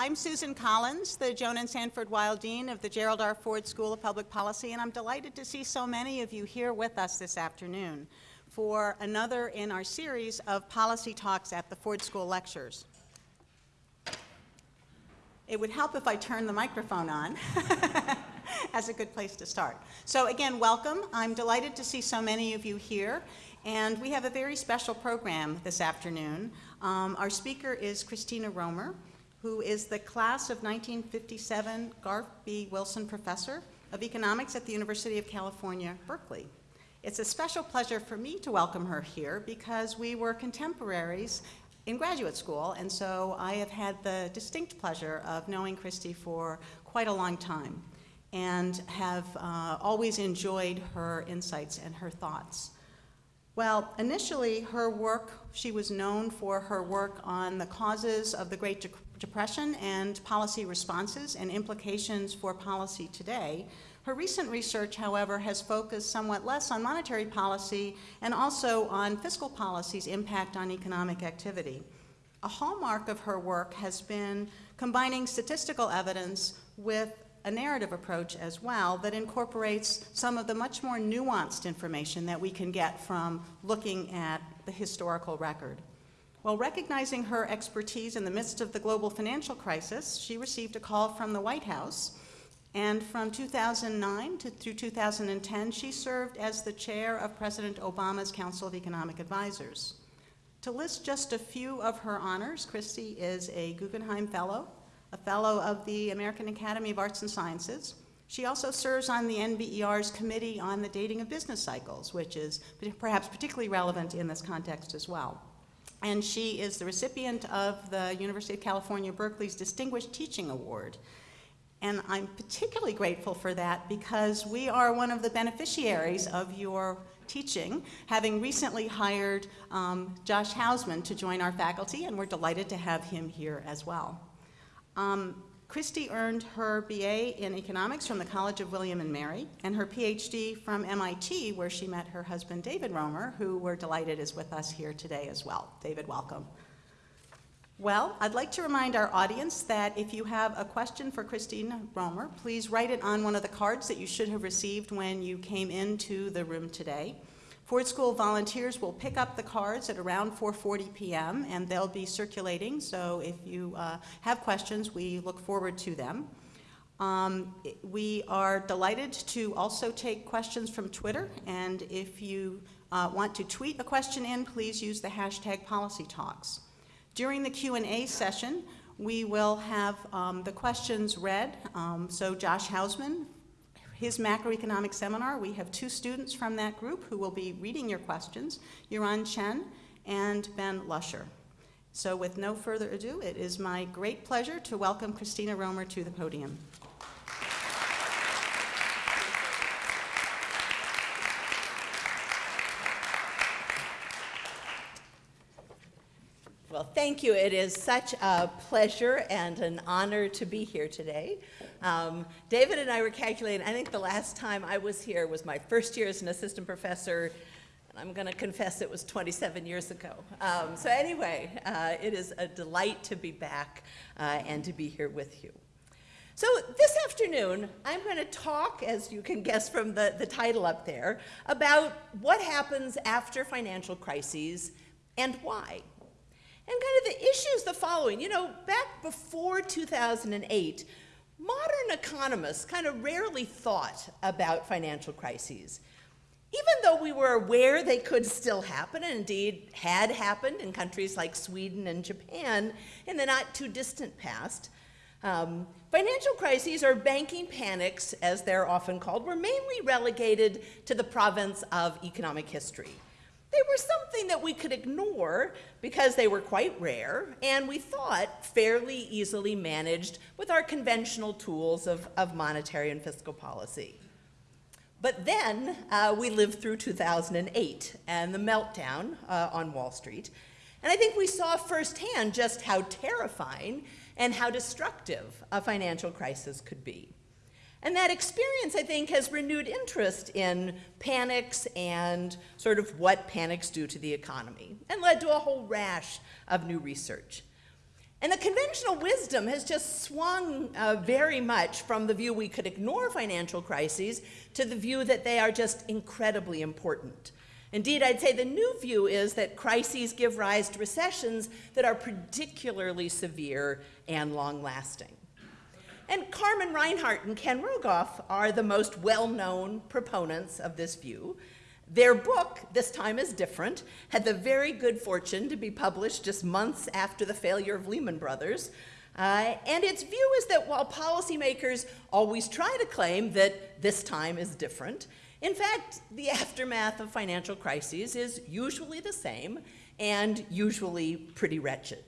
I'm Susan Collins, the Joan and Sanford Weill Dean of the Gerald R. Ford School of Public Policy, and I'm delighted to see so many of you here with us this afternoon for another in our series of policy talks at the Ford School Lectures. It would help if I turned the microphone on as a good place to start. So again, welcome. I'm delighted to see so many of you here, and we have a very special program this afternoon. Um, our speaker is Christina Romer who is the class of 1957 Garff B. Wilson Professor of Economics at the University of California, Berkeley. It's a special pleasure for me to welcome her here because we were contemporaries in graduate school, and so I have had the distinct pleasure of knowing Christy for quite a long time and have uh, always enjoyed her insights and her thoughts. Well, initially, her work, she was known for her work on the causes of the Great Depression and policy responses and implications for policy today. Her recent research, however, has focused somewhat less on monetary policy and also on fiscal policy's impact on economic activity. A hallmark of her work has been combining statistical evidence with a narrative approach as well that incorporates some of the much more nuanced information that we can get from looking at the historical record. While recognizing her expertise in the midst of the global financial crisis, she received a call from the White House, and from 2009 to through 2010, she served as the chair of President Obama's Council of Economic Advisors. To list just a few of her honors, Christy is a Guggenheim Fellow, a fellow of the American Academy of Arts and Sciences. She also serves on the NBER's Committee on the Dating of Business Cycles, which is perhaps particularly relevant in this context as well. And she is the recipient of the University of California, Berkeley's Distinguished Teaching Award. And I'm particularly grateful for that because we are one of the beneficiaries of your teaching, having recently hired um, Josh Hausman to join our faculty, and we're delighted to have him here as well. Um, Christy earned her BA in economics from the College of William and Mary and her PhD from MIT where she met her husband David Romer who we're delighted is with us here today as well. David, welcome. Well, I'd like to remind our audience that if you have a question for Christine Romer, please write it on one of the cards that you should have received when you came into the room today. Ford School volunteers will pick up the cards at around 4.40 p.m. and they'll be circulating, so if you uh, have questions, we look forward to them. Um, we are delighted to also take questions from Twitter, and if you uh, want to tweet a question in, please use the hashtag PolicyTalks. During the Q&A session, we will have um, the questions read. Um, so Josh Hausman his macroeconomic seminar. We have two students from that group who will be reading your questions, Yuran Chen and Ben Lusher. So with no further ado, it is my great pleasure to welcome Christina Romer to the podium. Well, thank you. It is such a pleasure and an honor to be here today. Um, David and I were calculating, I think the last time I was here was my first year as an assistant professor, and I'm going to confess it was 27 years ago. Um, so anyway, uh, it is a delight to be back uh, and to be here with you. So this afternoon, I'm going to talk, as you can guess from the, the title up there, about what happens after financial crises and why. And kind of the issues the following. You know, back before 2008, modern economists kind of rarely thought about financial crises. Even though we were aware they could still happen, and indeed had happened in countries like Sweden and Japan in the not too distant past, um, financial crises or banking panics, as they're often called, were mainly relegated to the province of economic history. They were something that we could ignore because they were quite rare and we thought fairly easily managed with our conventional tools of, of monetary and fiscal policy. But then uh, we lived through 2008 and the meltdown uh, on Wall Street. And I think we saw firsthand just how terrifying and how destructive a financial crisis could be. And that experience, I think, has renewed interest in panics and sort of what panics do to the economy and led to a whole rash of new research. And the conventional wisdom has just swung uh, very much from the view we could ignore financial crises to the view that they are just incredibly important. Indeed, I'd say the new view is that crises give rise to recessions that are particularly severe and long lasting. And Carmen Reinhart and Ken Rogoff are the most well known proponents of this view. Their book, This Time is Different, had the very good fortune to be published just months after the failure of Lehman Brothers. Uh, and its view is that while policymakers always try to claim that this time is different, in fact, the aftermath of financial crises is usually the same and usually pretty wretched.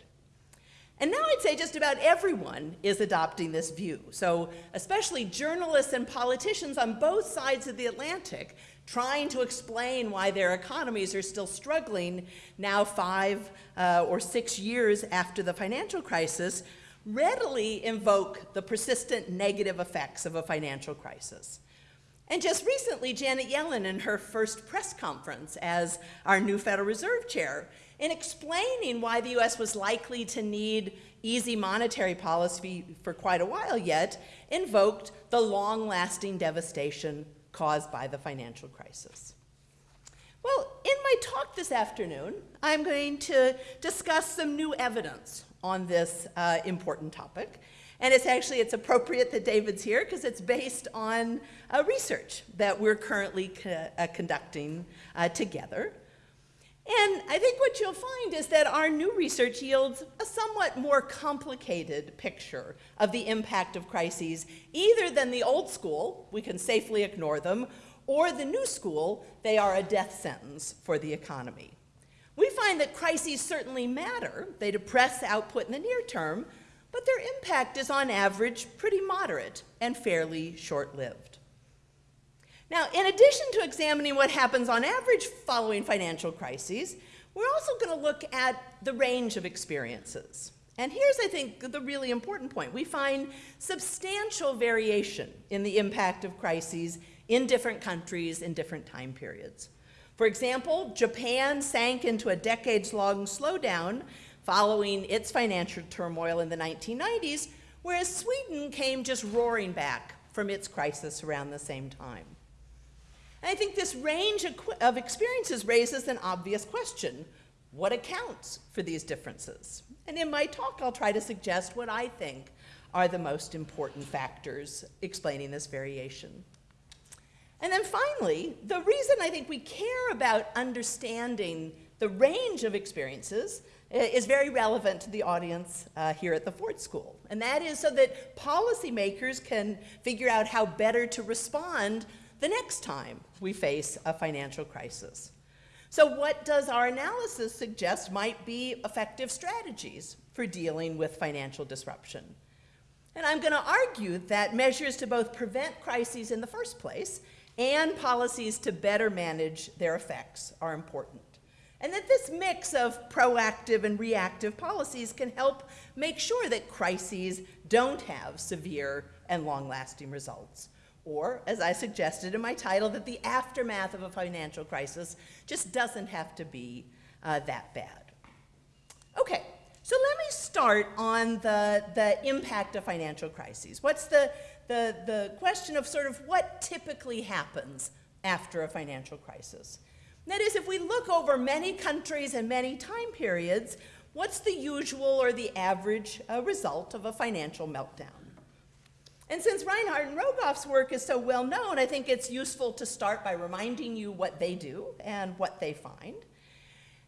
And now I'd say just about everyone is adopting this view. So, especially journalists and politicians on both sides of the Atlantic trying to explain why their economies are still struggling now, five uh, or six years after the financial crisis, readily invoke the persistent negative effects of a financial crisis. And just recently, Janet Yellen, in her first press conference as our new Federal Reserve Chair, in explaining why the US was likely to need easy monetary policy for quite a while yet, invoked the long lasting devastation caused by the financial crisis. Well, in my talk this afternoon, I'm going to discuss some new evidence on this uh, important topic. And it's actually, it's appropriate that David's here because it's based on uh, research that we're currently co uh, conducting uh, together. And I think what you'll find is that our new research yields a somewhat more complicated picture of the impact of crises, either than the old school, we can safely ignore them, or the new school, they are a death sentence for the economy. We find that crises certainly matter. They depress output in the near term, but their impact is on average pretty moderate and fairly short-lived. Now, in addition to examining what happens on average following financial crises, we're also going to look at the range of experiences. And here's, I think, the really important point. We find substantial variation in the impact of crises in different countries in different time periods. For example, Japan sank into a decades-long slowdown following its financial turmoil in the 1990s, whereas Sweden came just roaring back from its crisis around the same time. And I think this range of experiences raises an obvious question. What accounts for these differences? And in my talk, I'll try to suggest what I think are the most important factors explaining this variation. And then finally, the reason I think we care about understanding the range of experiences eh, is very relevant to the audience uh, here at the Ford School. And that is so that policymakers can figure out how better to respond the next time we face a financial crisis. So what does our analysis suggest might be effective strategies for dealing with financial disruption? And I'm going to argue that measures to both prevent crises in the first place and policies to better manage their effects are important. And that this mix of proactive and reactive policies can help make sure that crises don't have severe and long-lasting results or, as I suggested in my title, that the aftermath of a financial crisis just doesn't have to be uh, that bad. Okay, so let me start on the, the impact of financial crises. What's the, the, the question of sort of what typically happens after a financial crisis? that is, if we look over many countries and many time periods, what's the usual or the average uh, result of a financial meltdown? And since Reinhart and Rogoff's work is so well known, I think it's useful to start by reminding you what they do and what they find.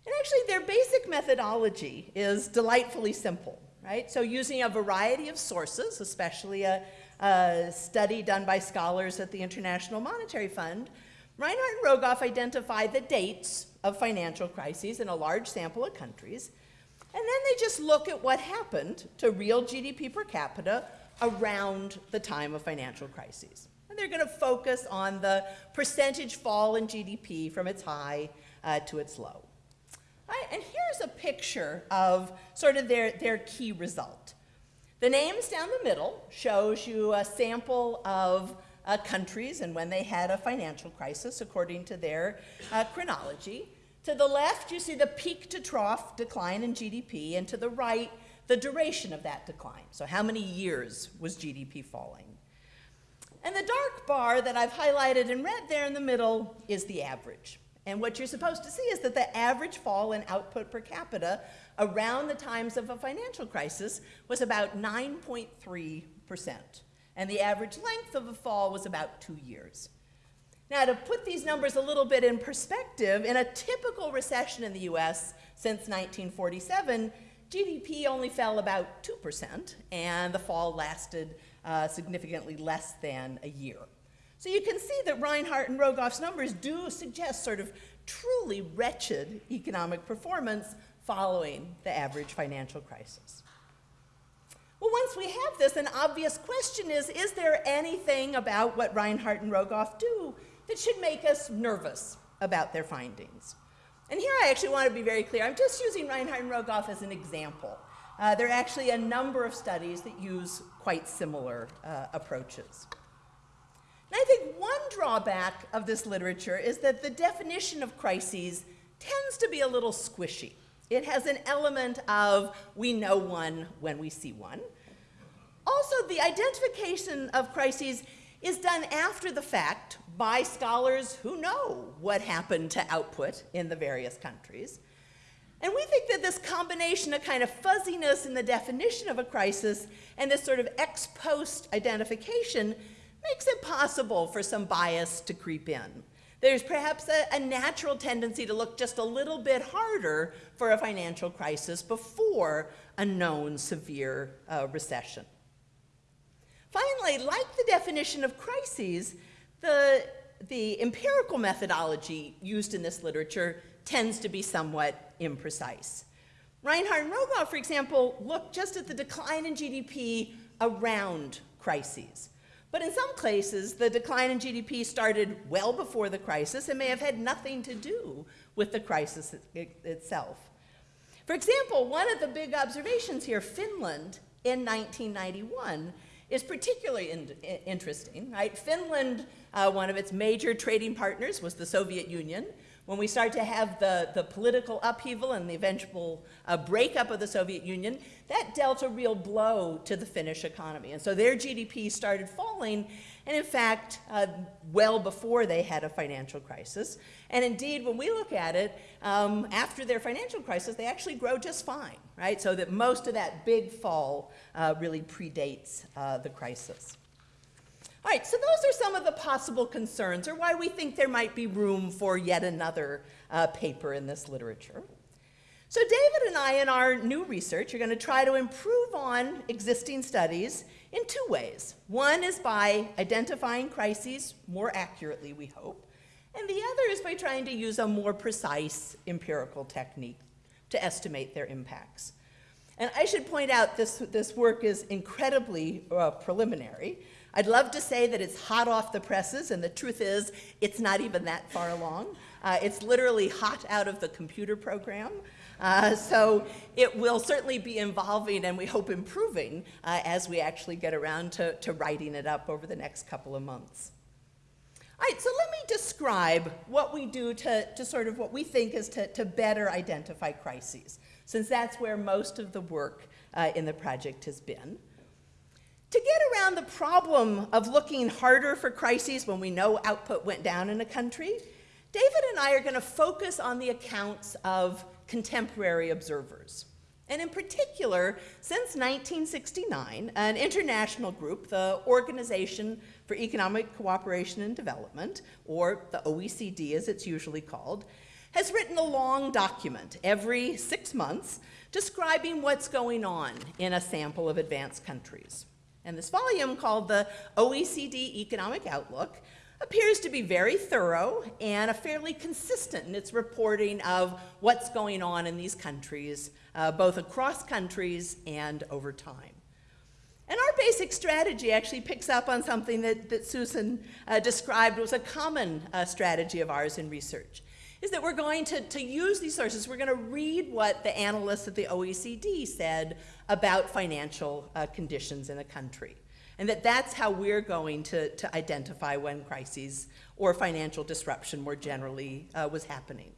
And actually, their basic methodology is delightfully simple, right? So using a variety of sources, especially a, a study done by scholars at the International Monetary Fund, Reinhart and Rogoff identify the dates of financial crises in a large sample of countries, and then they just look at what happened to real GDP per capita around the time of financial crises. And they're going to focus on the percentage fall in GDP from its high uh, to its low. Right, and here's a picture of sort of their, their key result. The names down the middle shows you a sample of uh, countries and when they had a financial crisis according to their uh, chronology. To the left, you see the peak to trough decline in GDP, and to the right, the duration of that decline. So how many years was GDP falling? And the dark bar that I've highlighted in red there in the middle is the average. And what you're supposed to see is that the average fall in output per capita around the times of a financial crisis was about 9.3%. And the average length of a fall was about two years. Now, to put these numbers a little bit in perspective, in a typical recession in the US since 1947, GDP only fell about 2%, and the fall lasted uh, significantly less than a year. So you can see that Reinhart and Rogoff's numbers do suggest sort of truly wretched economic performance following the average financial crisis. Well, once we have this, an obvious question is, is there anything about what Reinhart and Rogoff do that should make us nervous about their findings? And here I actually want to be very clear. I'm just using Reinhart and Rogoff as an example. Uh, there are actually a number of studies that use quite similar uh, approaches. And I think one drawback of this literature is that the definition of crises tends to be a little squishy. It has an element of we know one when we see one. Also, the identification of crises is done after the fact by scholars who know what happened to output in the various countries. And we think that this combination of kind of fuzziness in the definition of a crisis and this sort of ex post identification makes it possible for some bias to creep in. There's perhaps a, a, natural tendency to look just a little bit harder for a financial crisis before a known severe uh, recession. Finally, like the definition of crises, the, the empirical methodology used in this literature tends to be somewhat imprecise. Reinhart and Rogoff, for example, look just at the decline in GDP around crises. But in some cases, the decline in GDP started well before the crisis and may have had nothing to do with the crisis it, itself. For example, one of the big observations here, Finland in 1991, is particularly in, interesting. Right? Finland, uh, one of its major trading partners was the Soviet Union. When we start to have the, the political upheaval and the eventual uh, breakup of the Soviet Union, that dealt a real blow to the Finnish economy. And so their GDP started falling, and in fact, uh, well before they had a financial crisis. And indeed, when we look at it, um, after their financial crisis, they actually grow just fine, right? So that most of that big fall uh, really predates uh, the crisis. All right, so those are some of the possible concerns or why we think there might be room for yet another uh, paper in this literature. So David and I in our new research are going to try to improve on existing studies in two ways. One is by identifying crises more accurately, we hope, and the other is by trying to use a more precise empirical technique to estimate their impacts. And I should point out this, this work is incredibly uh, preliminary. I'd love to say that it's hot off the presses, and the truth is, it's not even that far along. Uh, it's literally hot out of the computer program. Uh, so it will certainly be evolving and we hope improving uh, as we actually get around to, to writing it up over the next couple of months. All right, so let me describe what we do to, to sort of what we think is to, to better identify crises, since that's where most of the work uh, in the project has been. To get around the problem of looking harder for crises when we know output went down in a country, David and I are going to focus on the accounts of contemporary observers. And in particular, since 1969, an international group, the Organization for Economic Cooperation and Development, or the OECD as it's usually called, has written a long document every six months describing what's going on in a sample of advanced countries. And this volume, called the OECD Economic Outlook, appears to be very thorough and a fairly consistent in its reporting of what's going on in these countries, uh, both across countries and over time. And our basic strategy actually picks up on something that, that Susan uh, described was a common uh, strategy of ours in research is that we're going to, to use these sources. We're going to read what the analysts at the OECD said about financial uh, conditions in a country. And that that's how we're going to, to identify when crises or financial disruption more generally uh, was happening.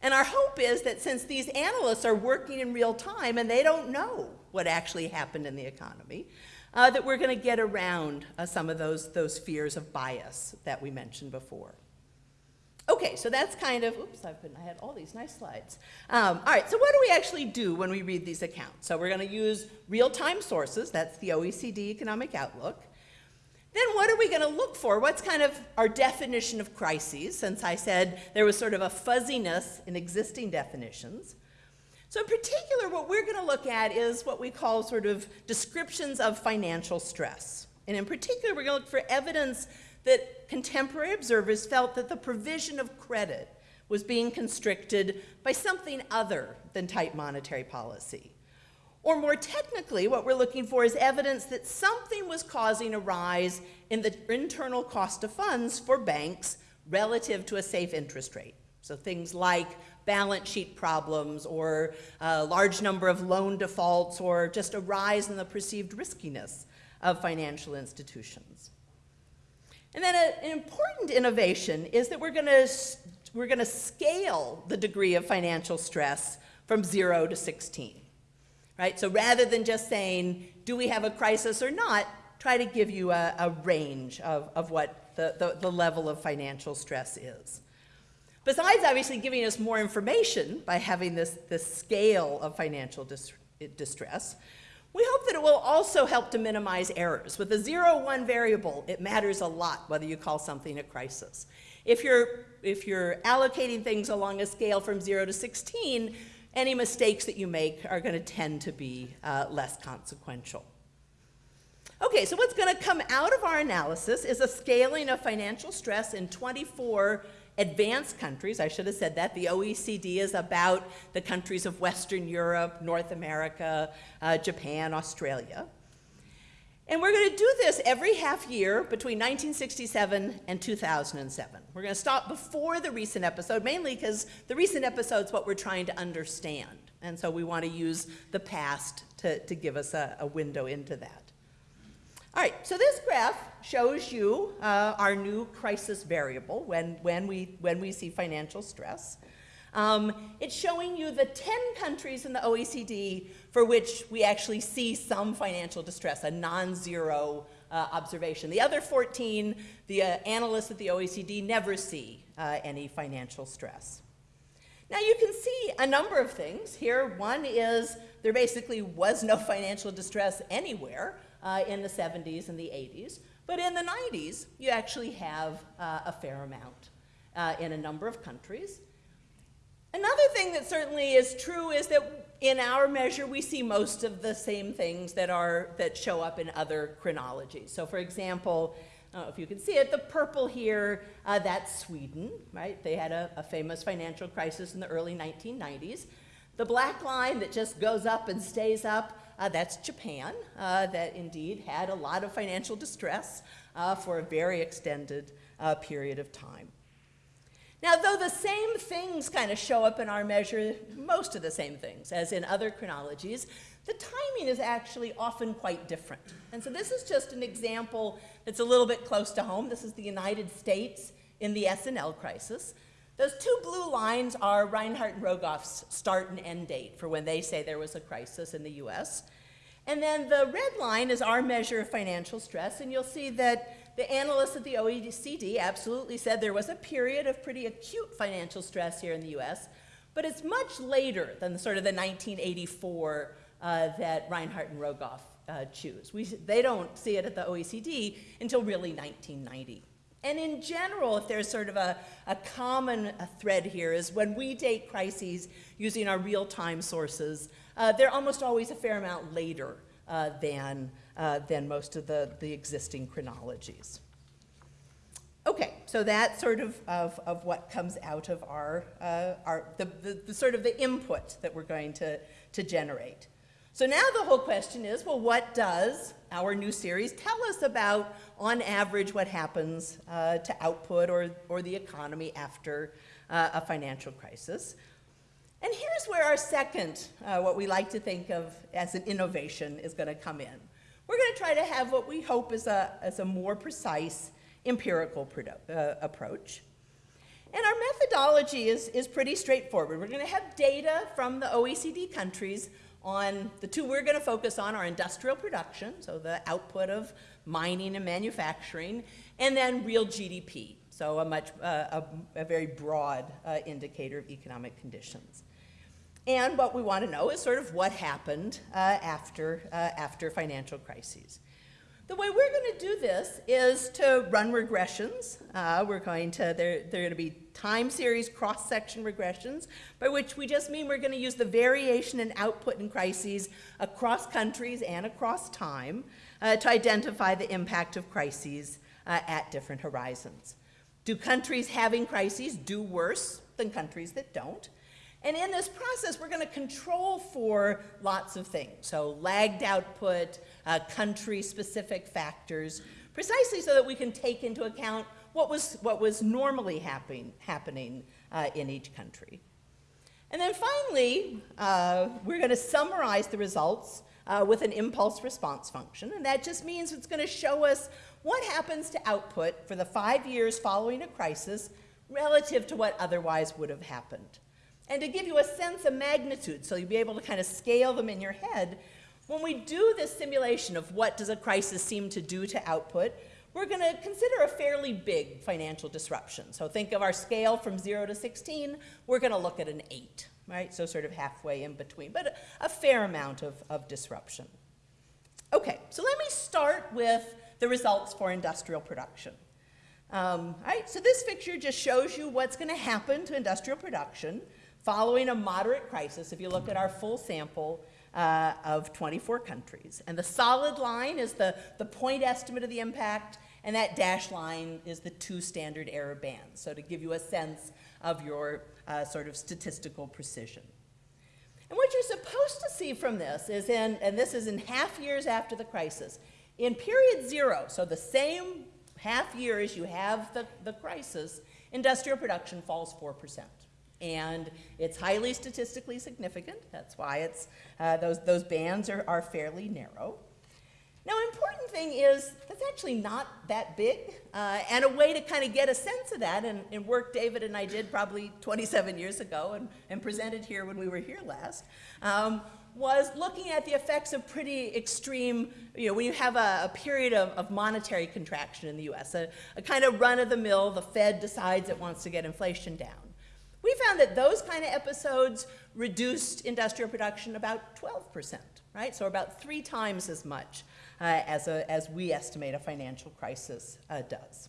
And our hope is that since these analysts are working in real time and they don't know what actually happened in the economy, uh, that we're going to get around uh, some of those, those fears of bias that we mentioned before. Okay, so that's kind of, oops, I've been, I had all these nice slides. Um, all right, so what do we actually do when we read these accounts? So we're going to use real-time sources, that's the OECD Economic Outlook. Then what are we going to look for? What's kind of our definition of crises, since I said there was sort of a fuzziness in existing definitions. So in particular, what we're going to look at is what we call sort of descriptions of financial stress. And in particular, we're to look for evidence that contemporary observers felt that the provision of credit was being constricted by something other than tight monetary policy. Or more technically, what we're looking for is evidence that something was causing a rise in the internal cost of funds for banks relative to a safe interest rate. So things like balance sheet problems or a large number of loan defaults or just a rise in the perceived riskiness of financial institutions. And then a, an important innovation is that we're going to we're going to scale the degree of financial stress from 0 to 16. Right? So rather than just saying, do we have a crisis or not, try to give you a, a range of, of what the, the, the level of financial stress is. Besides obviously giving us more information by having this, this scale of financial dis distress, we hope that it will also help to minimize errors. With a zero one variable, it matters a lot whether you call something a crisis. If you're, if you're allocating things along a scale from zero to 16, any mistakes that you make are going to tend to be uh, less consequential. Okay, so what's going to come out of our analysis is a scaling of financial stress in 24 advanced countries. I should have said that. The OECD is about the countries of Western Europe, North America, uh, Japan, Australia. And we're going to do this every half year between 1967 and 2007. We're going to stop before the recent episode, mainly because the recent episode is what we're trying to understand. And so we want to use the past to, to give us a, a window into that. All right, so this graph shows you uh, our new crisis variable when, when, we, when we see financial stress. Um, it's showing you the 10 countries in the OECD for which we actually see some financial distress, a non-zero uh, observation. The other 14, the uh, analysts at the OECD never see uh, any financial stress. Now you can see a number of things here. One is there basically was no financial distress anywhere uh, in the 70s and the 80s. But in the 90s, you actually have uh, a fair amount uh, in a number of countries. Another thing that certainly is true is that in our measure, we see most of the same things that, are, that show up in other chronologies. So for example, if you can see it, the purple here, uh, that's Sweden, right? They had a, a famous financial crisis in the early 1990s. The black line that just goes up and stays up, uh, that's Japan, uh, that indeed had a lot of financial distress uh, for a very extended uh, period of time. Now, though the same things kind of show up in our measure, most of the same things as in other chronologies, the timing is actually often quite different. And so this is just an example that's a little bit close to home. This is the United States in the S&L crisis. Those two blue lines are Reinhart and Rogoff's start and end date for when they say there was a crisis in the US. And then the red line is our measure of financial stress, and you'll see that the analysts at the OECD absolutely said there was a period of pretty acute financial stress here in the US, but it's much later than the, sort of the 1984 uh, that Reinhart and Rogoff uh, choose. We, they don't see it at the OECD until really 1990. And in general, if there's sort of a, a common thread here is when we date crises using our real-time sources, uh, they're almost always a fair amount later uh, than, uh, than most of the, the existing chronologies. Okay, so that's sort of, of, of what comes out of our, uh, our the, the, the sort of the input that we're going to, to generate. So now the whole question is, well, what does our new series tell us about, on average, what happens uh, to output or, or the economy after uh, a financial crisis? And here's where our second, uh, what we like to think of as an innovation, is going to come in. We're going to try to have what we hope is a, is a more precise empirical uh, approach. And our methodology is, is pretty straightforward. We're going to have data from the OECD countries on the two we're going to focus on are industrial production, so the output of mining and manufacturing, and then real GDP, so a much uh, a, a, very broad uh, indicator of economic conditions. And what we want to know is sort of what happened uh, after, uh, after financial crises. The way we're going to do this is to run regressions. Uh, we're going to, they're, they're going to be time series cross-section regressions, by which we just mean we're going to use the variation in output in crises across countries and across time uh, to identify the impact of crises uh, at different horizons. Do countries having crises do worse than countries that don't? And in this process, we're going to control for lots of things. So lagged output, uh, country-specific factors, precisely so that we can take into account what was, what was normally happen, happening uh, in each country. And then finally, uh, we're going to summarize the results uh, with an impulse response function. And that just means it's going to show us what happens to output for the five years following a crisis relative to what otherwise would have happened. And to give you a sense of magnitude, so you'll be able to kind of scale them in your head, when we do this simulation of what does a crisis seem to do to output, we're going to consider a fairly big financial disruption. So think of our scale from 0 to 16, we're going to look at an 8, right? So sort of halfway in between, but a, a fair amount of, of disruption. Okay, so let me start with the results for industrial production. Um, right, so this picture just shows you what's going to happen to industrial production following a moderate crisis, if you look at our full sample uh, of 24 countries. And the solid line is the, the point estimate of the impact, and that dashed line is the two standard error bands. So to give you a sense of your uh, sort of statistical precision. And what you're supposed to see from this is in, and this is in half years after the crisis, in period zero, so the same half year as you have the, the crisis, industrial production falls 4% and it's highly statistically significant. That's why it's, uh, those, those bands are, are fairly narrow. Now, important thing is that's actually not that big, uh, and a way to kind of get a sense of that, and, and, work David and I did probably 27 years ago and, and presented here when we were here last, um, was looking at the effects of pretty extreme, you know, when you have a, a period of, of, monetary contraction in the US, a, a kind of run-of-the-mill, the Fed decides it wants to get inflation down. We found that those kind of episodes reduced industrial production about 12%, right? So about three times as much as, a, as we estimate a financial crisis uh, does.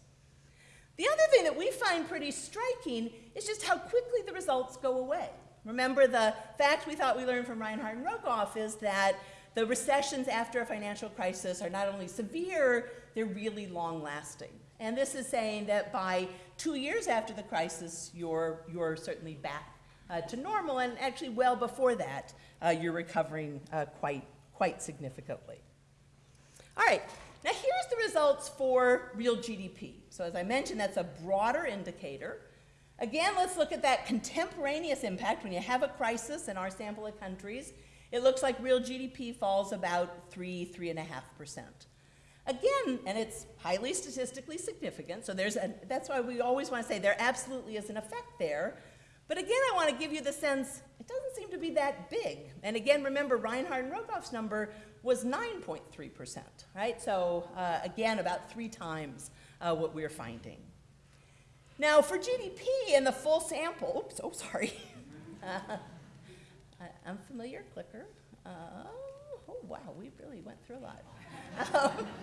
The other thing that we find pretty striking is just how quickly the results go away. Remember, the fact we thought we learned from Reinhart and Rogoff is that the recessions after a financial crisis are not only severe, they're really long lasting. And this is saying that by two years after the crisis, you're, you're certainly back uh, to normal, and actually well before that, uh, you're recovering uh, quite, quite significantly. All right, now here's the results for real GDP. So as I mentioned, that's a broader indicator. Again, let's look at that contemporaneous impact. When you have a crisis in our sample of countries, it looks like real GDP falls about 3, 3.5%. Again, and it's highly statistically significant, so there's a, that's why we always want to say there absolutely is an effect there. But again, I want to give you the sense it doesn't seem to be that big. And again, remember Reinhart and Rogoff's number was 9.3%, right? So uh, again, about three times uh, what we're finding. Now for GDP in the full sample, oops, oh sorry, uh, unfamiliar clicker. Uh, oh wow, we really went through a lot. Um,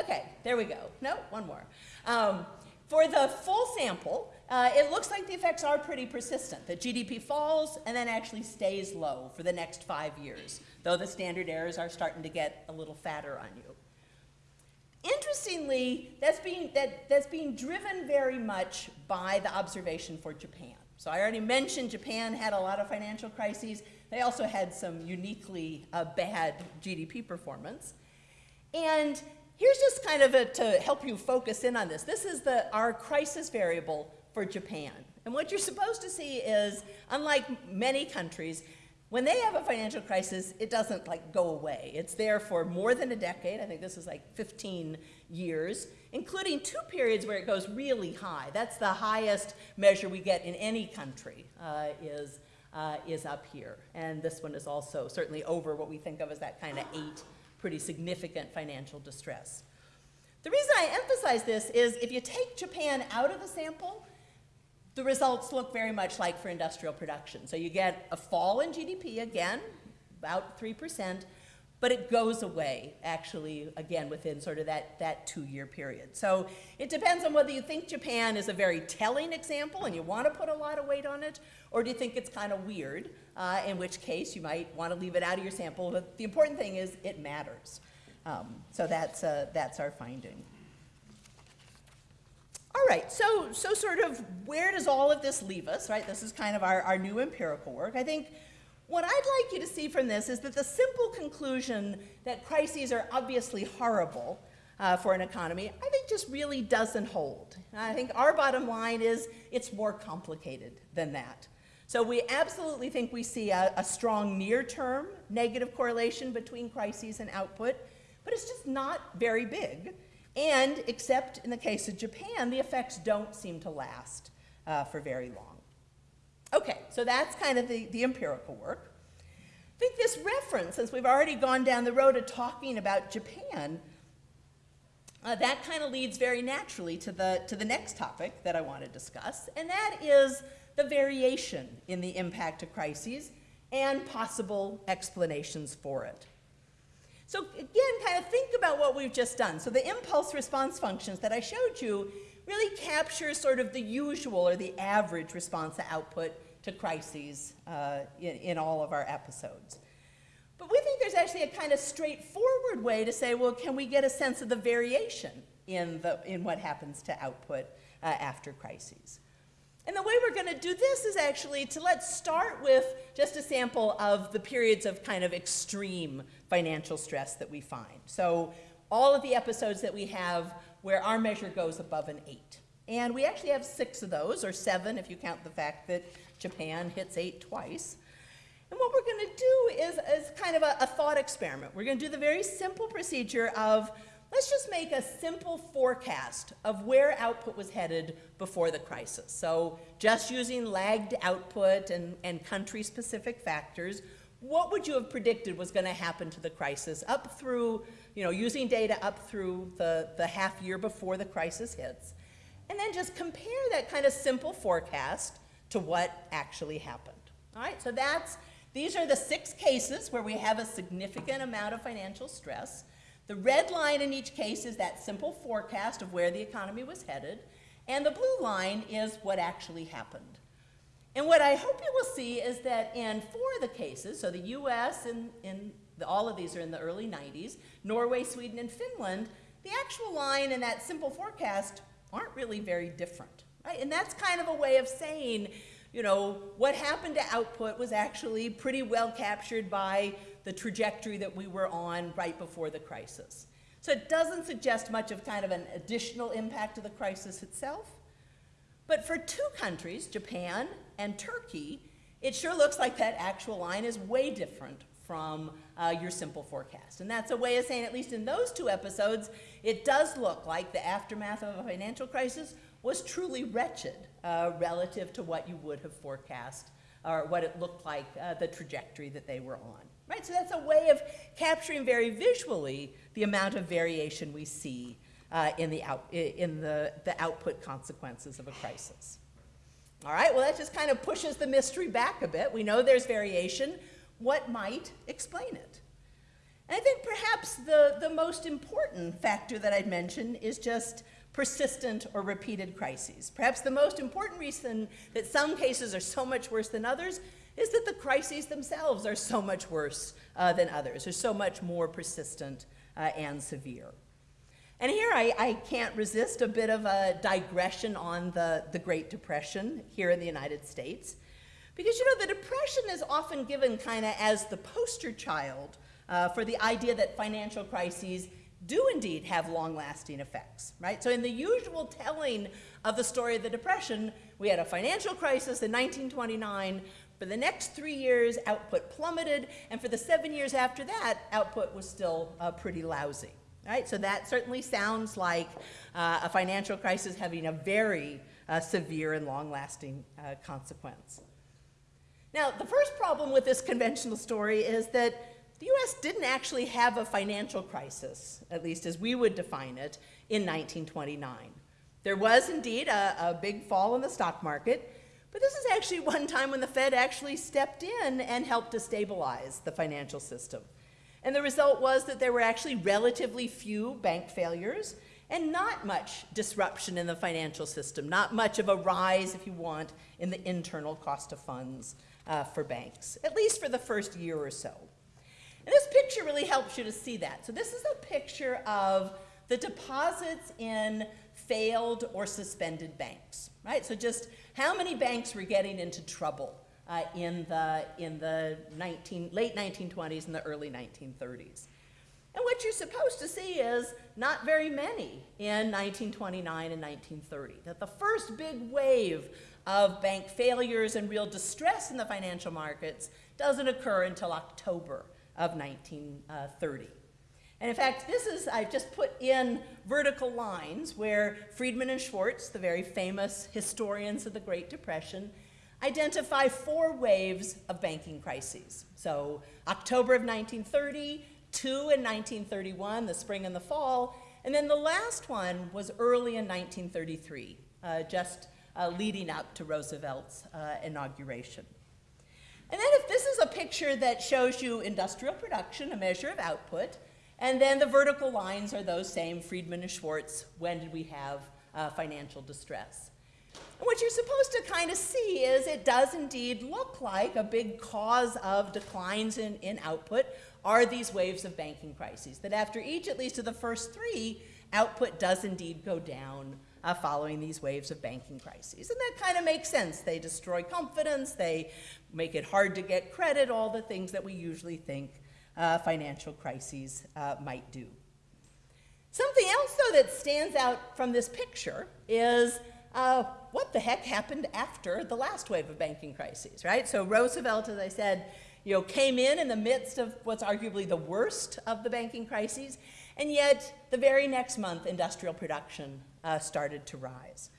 Okay, there we go. No, one more. Um, for the full sample, uh, it looks like the effects are pretty persistent. The GDP falls and then actually stays low for the next five years, though the standard errors are starting to get a little fatter on you. Interestingly, that's being, that, that's being driven very much by the observation for Japan. So I already mentioned Japan had a lot of financial crises. They also had some uniquely uh, bad GDP performance. And Here's just kind of a, to help you focus in on this. This is the, our crisis variable for Japan. And what you're supposed to see is, unlike many countries, When they have a financial crisis, it doesn't like go away. It's there for more than a decade. I think this is like 15 years, including two periods where it goes really high. That's the highest measure we get in any country uh, is, uh, is up here. And this one is also certainly over what we think of as that kind of eight pretty significant financial distress. The reason I emphasize this is if you take Japan out of the sample, the results look very much like for industrial production. So you get a fall in GDP again, about 3%, but it goes away actually again within sort of that, that two-year period. So it depends on whether you think Japan is a very telling example and you want to put a lot of weight on it, or do you think it's kind of weird, uh, in which case you might want to leave it out of your sample. But the important thing is it matters. Um, so that's, uh, that's our finding. Right, so, so sort of where does all of this leave us, right? This is kind of our, our new empirical work. I think what I'd like you to see from this is that the simple conclusion that crises are obviously horrible uh, for an economy, I think just really doesn't hold. I think our bottom line is it's more complicated than that. So we absolutely think we see a, a strong near-term negative correlation between crises and output, but it's just not very big. And except in the case of Japan, the effects don't seem to last uh, for very long. Okay, so that's kind of the, the empirical work. I think this reference, since we've already gone down the road of talking about Japan, uh, that kind of leads very naturally to the, to the next topic that I want to discuss, and that is the variation in the impact of crises and possible explanations for it. So again, kind of think about what we've just done. So the impulse response functions that I showed you really capture sort of the usual or the average response to output to crises uh, in, in all of our episodes. But we think there's actually a kind of straightforward way to say, well, can we get a sense of the variation in, the, in what happens to output uh, after crises? And the way we're going to do this is actually to let's start with just a sample of the periods of kind of extreme financial stress that we find. So all of the episodes that we have where our measure goes above an 8. And we actually have six of those, or seven if you count the fact that Japan hits 8 twice. And what we're going to do is, is kind of a, a thought experiment. We're going to do the very simple procedure of Let's just make a simple forecast of where output was headed before the crisis. So just using lagged output and, and country-specific factors, what would you have predicted was going to happen to the crisis up through, you know, using data up through the, the half year before the crisis hits? And then just compare that kind of simple forecast to what actually happened. All right, so that's, these are the six cases where we have a significant amount of financial stress. The red line in each case is that simple forecast of where the economy was headed, and the blue line is what actually happened. And what I hope you will see is that in four of the cases, so the US and in the, all of these are in the early 90s, Norway, Sweden, and Finland, the actual line and that simple forecast aren't really very different. Right? And that's kind of a way of saying, you know, what happened to output was actually pretty well captured by the trajectory that we were on right before the crisis. So it doesn't suggest much of kind of an additional impact of the crisis itself. But for two countries, Japan and Turkey, it sure looks like that actual line is way different from uh, your simple forecast. And that's a way of saying, at least in those two episodes, it does look like the aftermath of a financial crisis was truly wretched uh, relative to what you would have forecast or what it looked like, uh, the trajectory that they were on. Right? So that's a way of capturing very visually the amount of variation we see uh, in, the, out, in the, the output consequences of a crisis. All right, well, that just kind of pushes the mystery back a bit. We know there's variation. What might explain it? And I think perhaps the, the most important factor that I'd mention is just persistent or repeated crises. Perhaps the most important reason that some cases are so much worse than others is that the crises themselves are so much worse uh, than others, are so much more persistent uh, and severe. And here I, I, can't resist a bit of a digression on the, the Great Depression here in the United States. Because, you know, the Depression is often given kind of as the poster child uh, for the idea that financial crises do indeed have long-lasting effects, right? So in the usual telling of the story of the Depression, we had a financial crisis in 1929, For the next three years, output plummeted, and for the seven years after that, output was still uh, pretty lousy. Right? So that certainly sounds like uh, a financial crisis having a very uh, severe and long-lasting uh, consequence. Now, the first problem with this conventional story is that the US didn't actually have a financial crisis, at least as we would define it, in 1929. There was indeed a, a, big fall in the stock market, but this is actually one time when the Fed actually stepped in and helped to stabilize the financial system. And the result was that there were actually relatively few bank failures and not much disruption in the financial system, not much of a rise, if you want, in the internal cost of funds uh, for banks, at least for the first year or so. And this picture really helps you to see that. So this is a picture of the deposits in failed or suspended banks, right? So just how many banks were getting into trouble uh, in the, in the 19, late 1920s and the early 1930s. And what you're supposed to see is not very many in 1929 and 1930. That the first big wave of bank failures and real distress in the financial markets doesn't occur until October of 1930. And in fact, this is, I've just put in vertical lines where Friedman and Schwartz, the very famous historians of the Great Depression, identify four waves of banking crises. So October of 1930, two in 1931, the spring and the fall, and then the last one was early in 1933, uh, just uh, leading up to Roosevelt's uh, inauguration. And then if this is a picture that shows you industrial production, a measure of output, and then the vertical lines are those same, Friedman and Schwartz, when did we have uh, financial distress? What you're supposed to kind of see is it does indeed look like a big cause of declines in, in output are these waves of banking crises. That after each, at least of the first three, output does indeed go down uh, following these waves of banking crises. And that kind of makes sense. They destroy confidence, they make it hard to get credit, all the things that we usually think uh, financial crises uh, might do. Something else, though, that stands out from this picture is uh, what the heck happened after the last wave of banking crises, right? So Roosevelt, as I said, you know, came in in the midst of what's arguably the worst of the banking crises, and yet the very next month, industrial production uh, started to rise.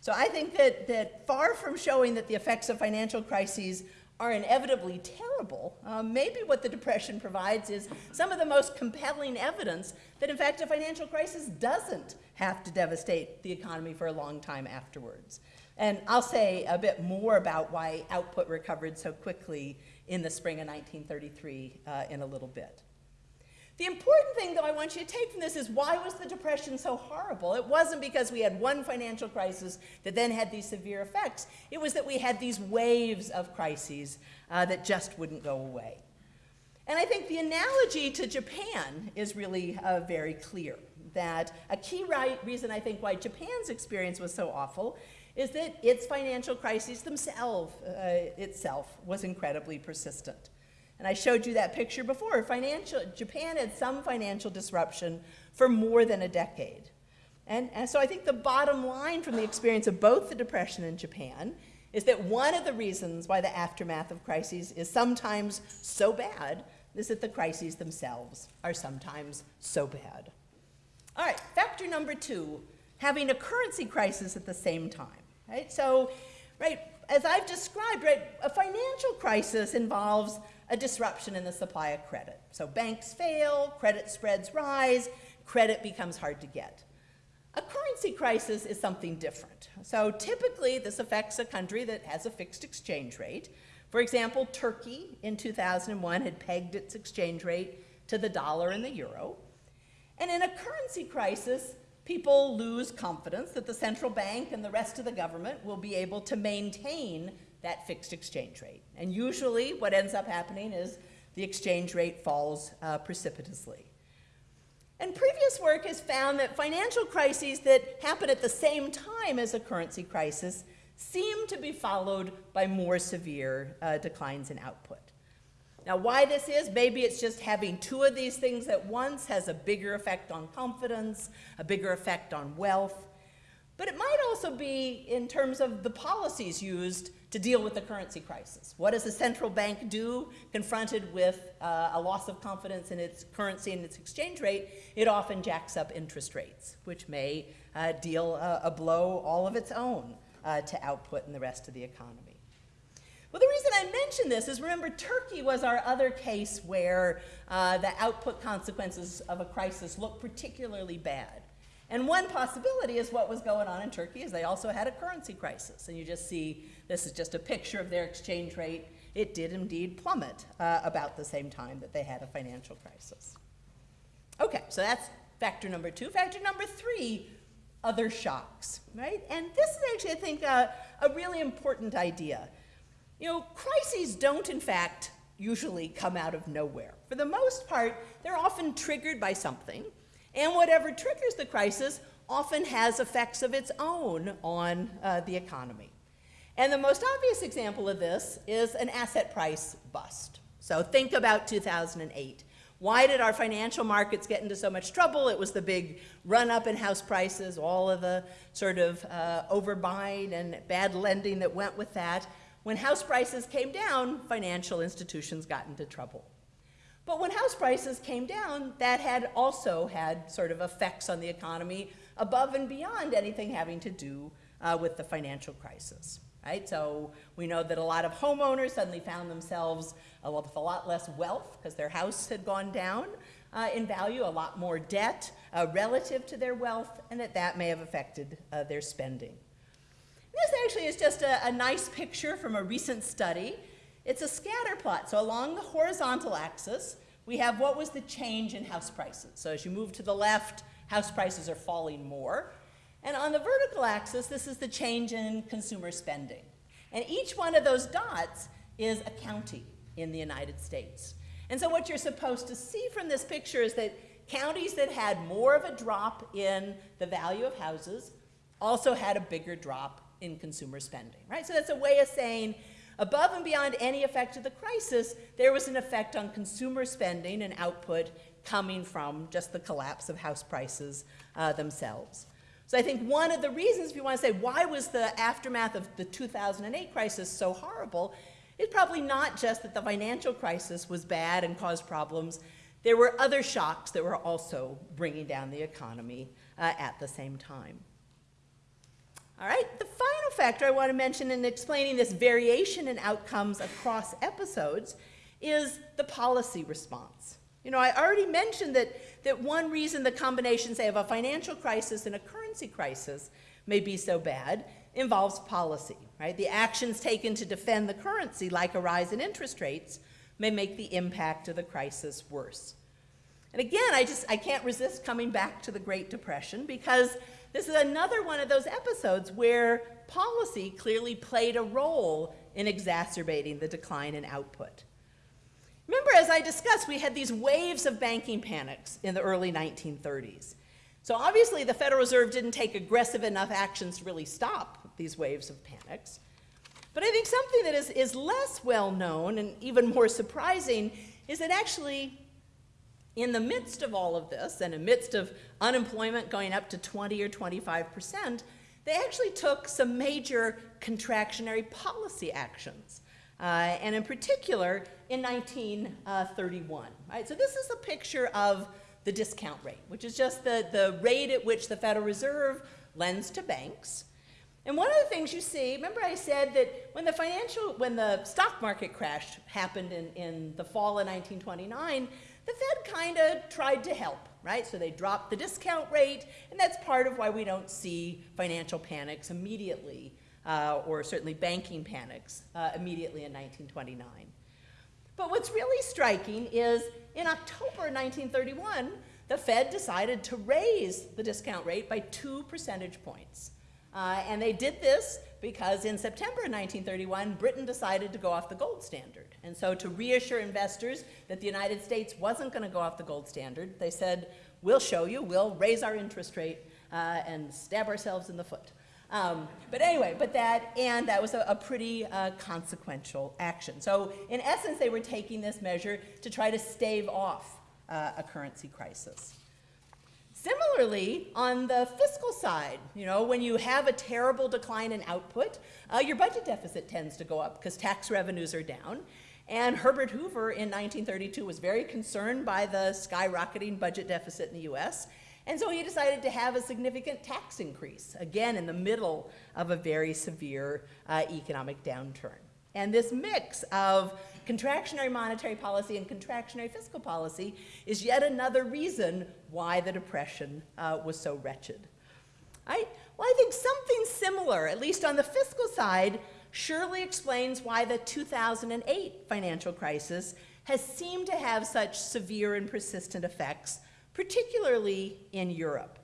So I think that, that far from showing that the effects of financial crises are inevitably terrible, um, maybe what the Depression provides is some of the most compelling evidence that, in fact, a financial crisis doesn't have to devastate the economy for a long time afterwards. And I'll say a bit more about why output recovered so quickly in the spring of 1933 uh, in a little bit. The important thing, though, I want you to take from this is why was the Depression so horrible? It wasn't because we had one financial crisis that then had these severe effects. It was that we had these waves of crises uh, that just wouldn't go away. And I think the analogy to Japan is really uh, very clear. That a key right reason I think why Japan's experience was so awful is that its financial crises themselves uh, itself was incredibly persistent. And I showed you that picture before. Financial, Japan had some financial disruption for more than a decade. And, and so I think the bottom line from the experience of both the Depression and Japan is that one of the reasons why the aftermath of crises is sometimes so bad is that the crises themselves are sometimes so bad. All right, factor number two, having a currency crisis at the same time, right? So, right, as I've described, right, a financial crisis involves a disruption in the supply of credit. So banks fail, credit spreads rise, credit becomes hard to get. A currency crisis is something different. So typically this affects a country that has a fixed exchange rate. For example, Turkey in 2001 had pegged its exchange rate to the dollar and the euro. And in a currency crisis, people lose confidence that the central bank and the rest of the government will be able to maintain that fixed exchange rate. And usually what ends up happening is the exchange rate falls uh, precipitously. And previous work has found that financial crises that happen at the same time as a currency crisis seem to be followed by more severe uh, declines in output. Now, why this is, maybe it's just having two of these things at once has a bigger effect on confidence, a bigger effect on wealth. but it might also be in terms of the policies used to deal with the currency crisis. What does a central bank do confronted with uh, a loss of confidence in its currency and its exchange rate? It often jacks up interest rates, which may uh, deal a, a blow all of its own uh, to output in the rest of the economy. Well, the reason I mention this is remember, Turkey was our other case where uh, the output consequences of a crisis look particularly bad. And one possibility is what was going on in Turkey is they also had a currency crisis. And you just see, this is just a picture of their exchange rate. It did indeed plummet uh, about the same time that they had a financial crisis. Okay, so that's factor number two. Factor number three, other shocks, right? And this is actually, I think, a, a really important idea. You know, crises don't, in fact, usually come out of nowhere. For the most part, they're often triggered by something. And whatever triggers the crisis often has effects of its own on uh, the economy. And the most obvious example of this is an asset price bust. So think about 2008. Why did our financial markets get into so much trouble? It was the big run up in house prices, all of the sort of uh, overbuying and bad lending that went with that. When house prices came down, financial institutions got into trouble. But when house prices came down, that had also had sort of effects on the economy above and beyond anything having to do uh, with the financial crisis. Right? So we know that a lot of homeowners suddenly found themselves uh, with a lot less wealth because their house had gone down uh, in value, a lot more debt uh, relative to their wealth, and that that may have affected uh, their spending. This actually is just a, a nice picture from a recent study it's a scatter plot. So along the horizontal axis, we have what was the change in house prices. So as you move to the left, house prices are falling more. And on the vertical axis, this is the change in consumer spending. And each one of those dots is a county in the United States. And so what you're supposed to see from this picture is that counties that had more of a drop in the value of houses also had a bigger drop in consumer spending, right? So that's a way of saying Above and beyond any effect of the crisis, there was an effect on consumer spending and output coming from just the collapse of house prices uh, themselves. So I think one of the reasons, if you want to say, why was the aftermath of the 2008 crisis so horrible, is probably not just that the financial crisis was bad and caused problems. There were other shocks that were also bringing down the economy uh, at the same time. All right, the final factor I want to mention in explaining this variation in outcomes across episodes is the policy response. You know, I already mentioned that, that one reason the combination, say, of a financial crisis and a currency crisis may be so bad involves policy, right? The actions taken to defend the currency, like a rise in interest rates, may make the impact of the crisis worse. And again, I just I can't resist coming back to the Great Depression because this is another one of those episodes where policy clearly played a role in exacerbating the decline in output. Remember, as I discussed, we had these waves of banking panics in the early 1930s. So obviously, the Federal Reserve didn't take aggressive enough actions to really stop these waves of panics. But I think something that is, is less well known and even more surprising is that actually in the midst of all of this, and amidst of unemployment going up to 20 or 25 percent, they actually took some major contractionary policy actions. Uh, and in particular, in 1931. Right? So this is a picture of the discount rate, which is just the, the rate at which the Federal Reserve lends to banks. And one of the things you see, remember I said that when the financial, when the stock market crash happened in, in the fall of 1929, the Fed kind of tried to help, right? So they dropped the discount rate, and that's part of why we don't see financial panics immediately, uh, or certainly banking panics uh, immediately in 1929. But what's really striking is in October 1931, the Fed decided to raise the discount rate by two percentage points. Uh, and they did this because in September 1931, Britain decided to go off the gold standard. And so to reassure investors that the United States wasn't going to go off the gold standard, they said, we'll show you, we'll raise our interest rate uh, and stab ourselves in the foot. Um, but anyway, but that, and that was a, a pretty uh, consequential action. So in essence, they were taking this measure to try to stave off uh, a currency crisis. Similarly, on the fiscal side, you know, when you have a terrible decline in output, uh, your budget deficit tends to go up because tax revenues are down. And Herbert Hoover in 1932 was very concerned by the skyrocketing budget deficit in the US. And so he decided to have a significant tax increase, again, in the middle of a very severe uh, economic downturn. And this mix of contractionary monetary policy and contractionary fiscal policy is yet another reason why the Depression uh, was so wretched. I, well, I think something similar, at least on the fiscal side, surely explains why the 2008 financial crisis has seemed to have such severe and persistent effects, particularly in Europe.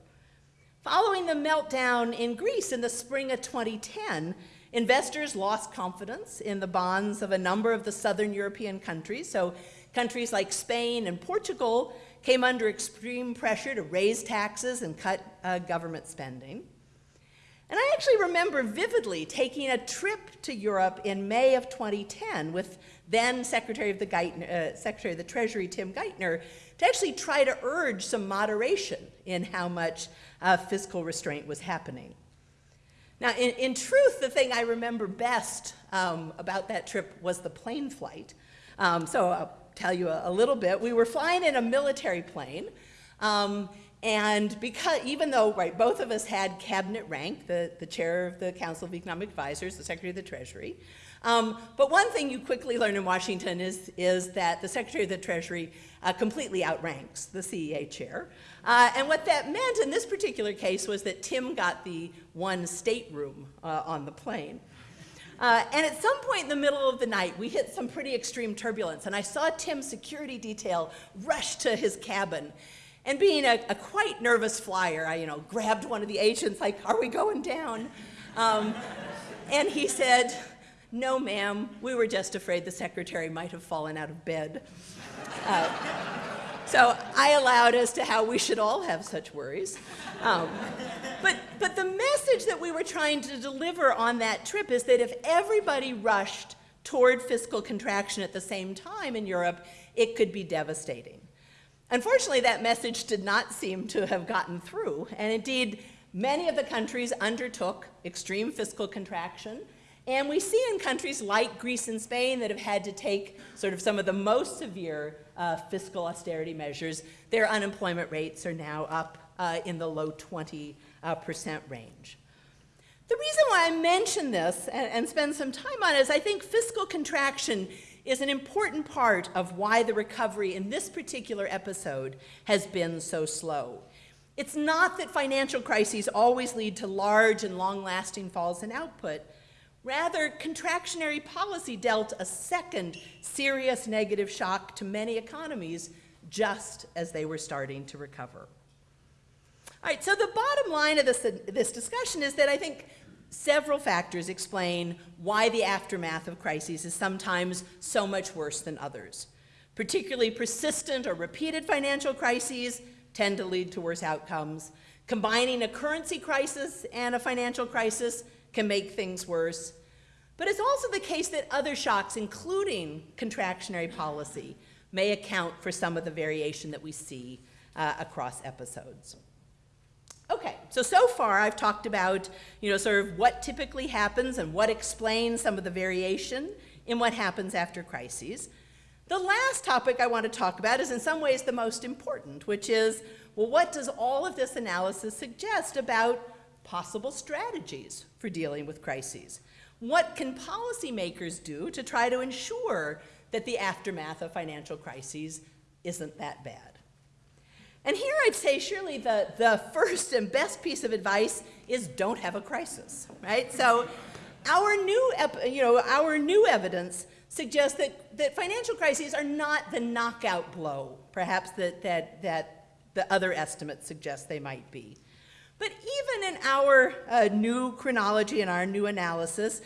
Following the meltdown in Greece in the spring of 2010, investors lost confidence in the bonds of a number of the southern European countries. So countries like Spain and Portugal came under extreme pressure to raise taxes and cut uh, government spending. And I actually remember vividly taking a trip to Europe in May of 2010 with then Secretary of the, Geithner, uh, Secretary of the Treasury Tim Geithner to actually try to urge some moderation in how much uh, fiscal restraint was happening. Now, in, in, truth, the thing I remember best um, about that trip was the plane flight. Um, so I'll tell you a, a, little bit. We were flying in a military plane. Um, and because, even though, right, both of us had cabinet rank, the, the chair of the Council of Economic Advisors, the Secretary of the Treasury, um, but one thing you quickly learn in Washington is, is that the Secretary of the Treasury uh, completely outranks the CEA chair. Uh, and what that meant in this particular case was that Tim got the one stateroom uh, on the plane. Uh, and at some point in the middle of the night, we hit some pretty extreme turbulence, and I saw Tim's security detail rush to his cabin. And being a, a, quite nervous flyer, I, you know, grabbed one of the agents, like, are we going down? Um, and he said, no, ma'am, we were just afraid the secretary might have fallen out of bed. Uh, so I allowed as to how we should all have such worries. Um, but, but the message that we were trying to deliver on that trip is that if everybody rushed toward fiscal contraction at the same time in Europe, it could be devastating. Unfortunately, that message did not seem to have gotten through, and indeed, many of the countries undertook extreme fiscal contraction, and we see in countries like Greece and Spain that have had to take sort of some of the most severe uh, fiscal austerity measures, their unemployment rates are now up uh, in the low 20% uh, range. The reason why I mention this and, and spend some time on it is I think fiscal contraction is an important part of why the recovery in this particular episode has been so slow. It's not that financial crises always lead to large and long-lasting falls in output. Rather, contractionary policy dealt a second serious negative shock to many economies just as they were starting to recover. All right, so the bottom line of this, this discussion is that I think Several factors explain why the aftermath of crises is sometimes so much worse than others. Particularly persistent or repeated financial crises tend to lead to worse outcomes. Combining a currency crisis and a financial crisis can make things worse. But it's also the case that other shocks, including contractionary policy, may account for some of the variation that we see uh, across episodes. Okay, so so far I've talked about, you know, sort of what typically happens and what explains some of the variation in what happens after crises. The last topic I want to talk about is in some ways the most important, which is, well, what does all of this analysis suggest about possible strategies for dealing with crises? What can policymakers do to try to ensure that the aftermath of financial crises isn't that bad? And here I'd say surely the, the first and best piece of advice is don't have a crisis, right? So our new, you know, our new evidence suggests that, that financial crises are not the knockout blow, perhaps that, that, that the other estimates suggest they might be. But even in our uh, new chronology and our new analysis,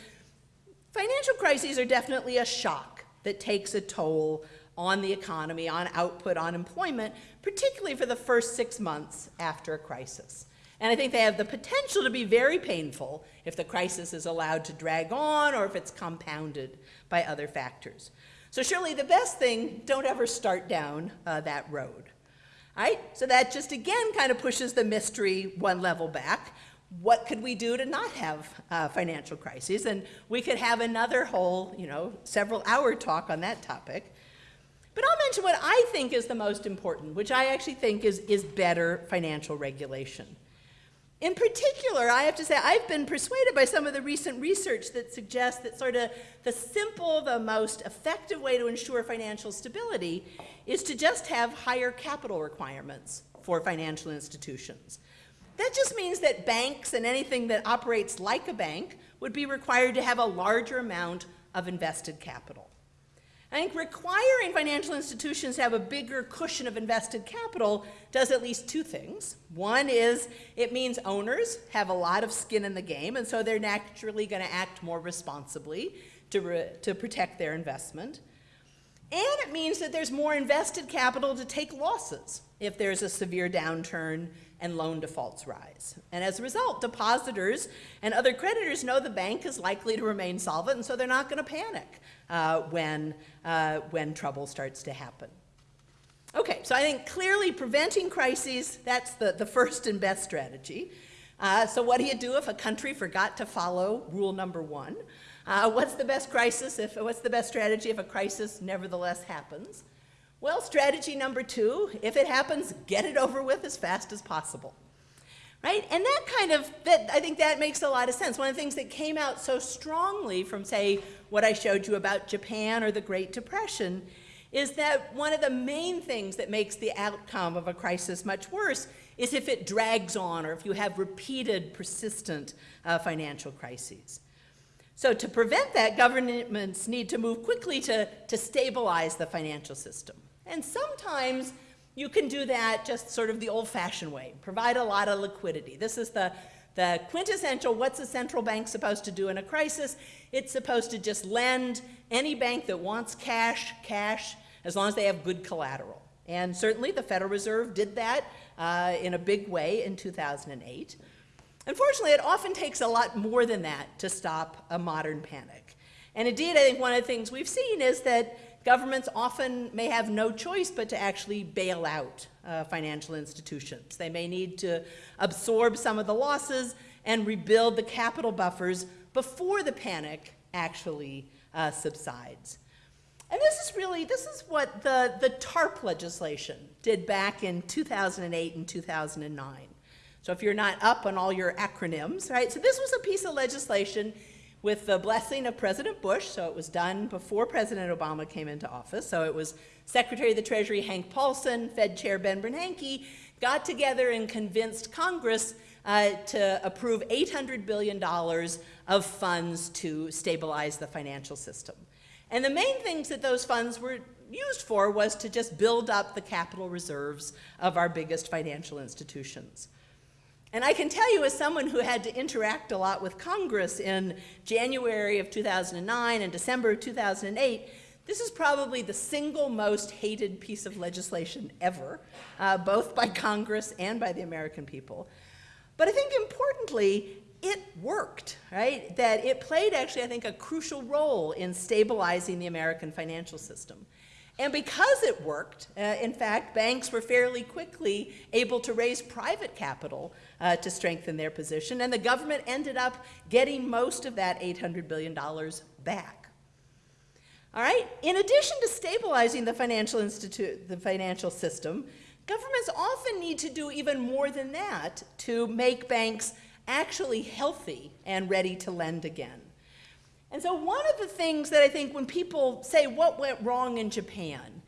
financial crises are definitely a shock that takes a toll on the economy, on output, on employment, particularly for the first six months after a crisis. And I think they have the potential to be very painful if the crisis is allowed to drag on or if it's compounded by other factors. So surely the best thing, don't ever start down uh, that road. right? So that just again kind of pushes the mystery one level back. What could we do to not have uh, financial crises? And we could have another whole, you know, several hour talk on that topic. But I'll mention what I think is the most important, which I actually think is, is better financial regulation. In particular, I have to say, I've been persuaded by some of the recent research that suggests that sort of the simple, the most effective way to ensure financial stability is to just have higher capital requirements for financial institutions. That just means that banks and anything that operates like a bank would be required to have a larger amount of invested capital. I think requiring financial institutions to have a bigger cushion of invested capital does at least two things. One is it means owners have a lot of skin in the game, and so they're naturally going to act more responsibly to, to protect their investment. And it means that there's more invested capital to take losses if there's a severe downturn and loan defaults rise. And as a result, depositors and other creditors know the bank is likely to remain solvent, and so they're not going to panic uh, when, uh, when trouble starts to happen. Okay, so I think clearly preventing crises, that's the, the first and best strategy. Uh, so what do you do if a country forgot to follow rule number one? Uh, what's the best crisis if, what's the best strategy if a crisis nevertheless happens? Well, strategy number two, if it happens, get it over with as fast as possible. Right? And that kind of, that, I think that makes a lot of sense. One of the things that came out so strongly from, say, what I showed you about Japan or the Great Depression is that one of the main things that makes the outcome of a crisis much worse is if it drags on or if you have repeated, persistent uh, financial crises. So to prevent that, governments need to move quickly to, to stabilize the financial system. And sometimes you can do that just sort of the old-fashioned way, provide a lot of liquidity. This is the, the quintessential, what's a central bank supposed to do in a crisis? It's supposed to just lend any bank that wants cash, cash, as long as they have good collateral. And certainly the Federal Reserve did that uh, in a big way in 2008. Unfortunately, it often takes a lot more than that to stop a modern panic. And indeed, I think one of the things we've seen is that governments often may have no choice but to actually bail out uh, financial institutions. They may need to absorb some of the losses and rebuild the capital buffers before the panic actually uh, subsides. And this is really, this is what the, the TARP legislation did back in 2008 and 2009. So if you're not up on all your acronyms, right? So this was a piece of legislation with the blessing of President Bush, so it was done before President Obama came into office. So it was Secretary of the Treasury Hank Paulson, Fed Chair Ben Bernanke, got together and convinced Congress uh, to approve $800 billion of funds to stabilize the financial system. And the main things that those funds were used for was to just build up the capital reserves of our biggest financial institutions. And I can tell you as someone who had to interact a lot with Congress in January of 2009 and December of 2008, this is probably the single most hated piece of legislation ever, uh, both by Congress and by the American people. But I think importantly, it worked, right? That it played actually, I think, a crucial role in stabilizing the American financial system. And because it worked, uh, in fact, banks were fairly quickly able to raise private capital uh, to strengthen their position, and the government ended up getting most of that $800 billion back. All right, in addition to stabilizing the financial institute, the financial system, governments often need to do even more than that to make banks actually healthy and ready to lend again. And so one of the things that I think when people say what went wrong in Japan,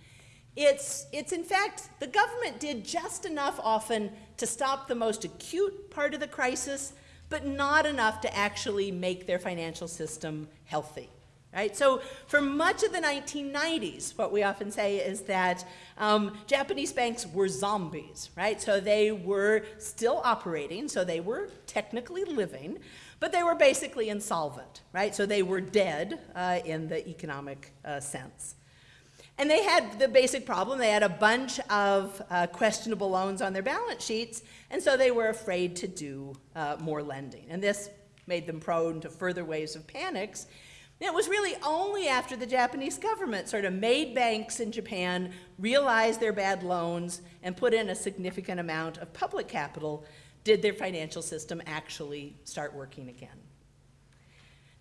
it's, it's in fact the government did just enough often to stop the most acute part of the crisis, but not enough to actually make their financial system healthy. Right? So for much of the 1990s, what we often say is that um, Japanese banks were zombies, right? So they were still operating, so they were technically living, but they were basically insolvent, right? So they were dead uh, in the economic uh, sense. And they had the basic problem, they had a bunch of uh, questionable loans on their balance sheets, and so they were afraid to do uh, more lending. And this made them prone to further waves of panics. And it was really only after the Japanese government sort of made banks in Japan realize their bad loans and put in a significant amount of public capital did their financial system actually start working again.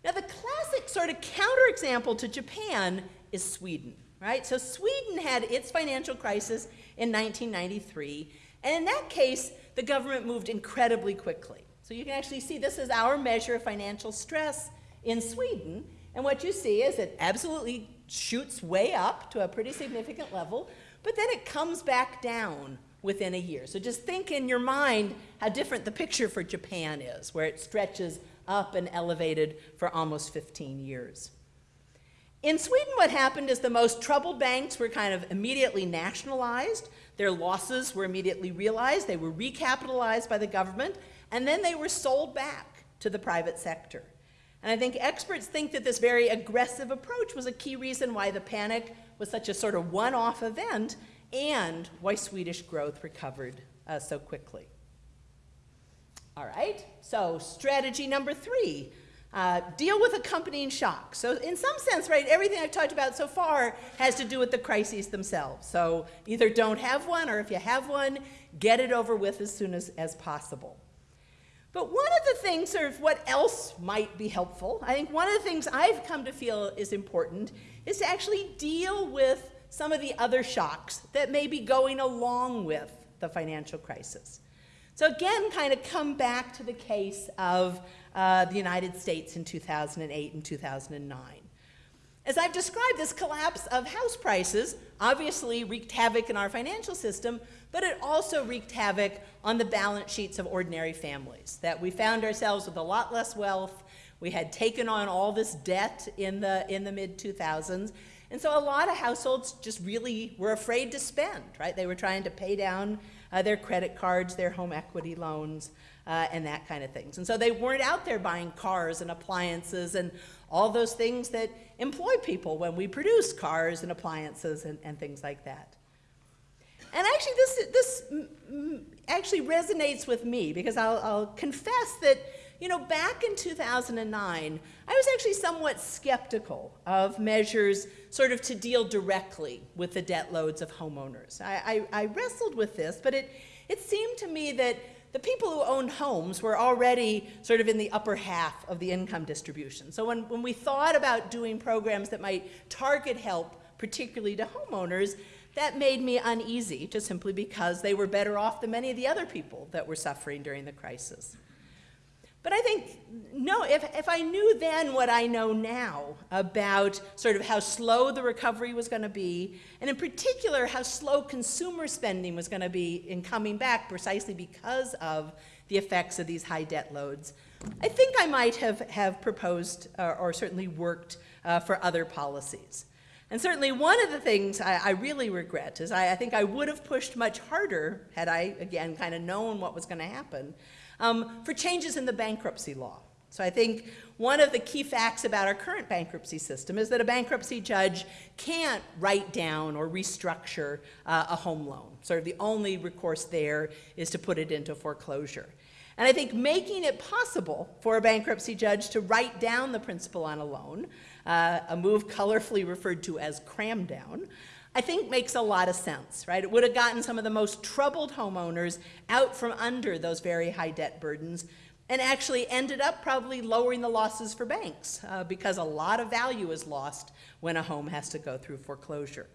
Now, the classic sort of counterexample to Japan is Sweden, right? So, Sweden had its financial crisis in 1993, and in that case, the government moved incredibly quickly. So, you can actually see this is our measure of financial stress in Sweden, and what you see is it absolutely shoots way up to a pretty significant level, but then it comes back down within a year. So just think in your mind how different the picture for Japan is, where it stretches up and elevated for almost 15 years. In Sweden, what happened is the most troubled banks were kind of immediately nationalized. Their losses were immediately realized. They were recapitalized by the government, and then they were sold back to the private sector. And I think experts think that this very aggressive approach was a key reason why the panic was such a sort of one-off event and why Swedish growth recovered uh, so quickly. All right, so strategy number three, uh, deal with accompanying shocks. So in some sense, right, everything I've talked about so far has to do with the crises themselves. So either don't have one, or if you have one, get it over with as soon as, as possible. But one of the things, sort of what else might be helpful, I think one of the things I've come to feel is important is to actually deal with some of the other shocks that may be going along with the financial crisis. So again, kind of come back to the case of uh, the United States in 2008 and 2009. As I've described, this collapse of house prices obviously wreaked havoc in our financial system, but it also wreaked havoc on the balance sheets of ordinary families, that we found ourselves with a lot less wealth, we had taken on all this debt in the, in the mid-2000s, and so a lot of households just really were afraid to spend, right? They were trying to pay down uh, their credit cards, their home equity loans, uh, and that kind of things. And so they weren't out there buying cars and appliances and all those things that employ people when we produce cars and appliances and, and things like that. And actually, this, this actually resonates with me because I'll, I'll confess that you know, back in 2009, I was actually somewhat skeptical of measures sort of to deal directly with the debt loads of homeowners. I, I, I wrestled with this, but it, it seemed to me that the people who owned homes were already sort of in the upper half of the income distribution. So when, when we thought about doing programs that might target help, particularly to homeowners, that made me uneasy, just simply because they were better off than many of the other people that were suffering during the crisis. But I think, no, if, if I knew then what I know now about sort of how slow the recovery was going to be, and in particular how slow consumer spending was going to be in coming back precisely because of the effects of these high debt loads, I think I might have, have proposed uh, or certainly worked uh, for other policies. And certainly one of the things I, I really regret is I, I think I would have pushed much harder had I, again, kind of known what was going to happen um, for changes in the bankruptcy law. So I think one of the key facts about our current bankruptcy system is that a bankruptcy judge can't write down or restructure uh, a home loan. Sort of the only recourse there is to put it into foreclosure. And I think making it possible for a bankruptcy judge to write down the principal on a loan, uh, a move colorfully referred to as cram down, I think makes a lot of sense, right? It would have gotten some of the most troubled homeowners out from under those very high debt burdens and actually ended up probably lowering the losses for banks uh, because a lot of value is lost when a home has to go through foreclosure.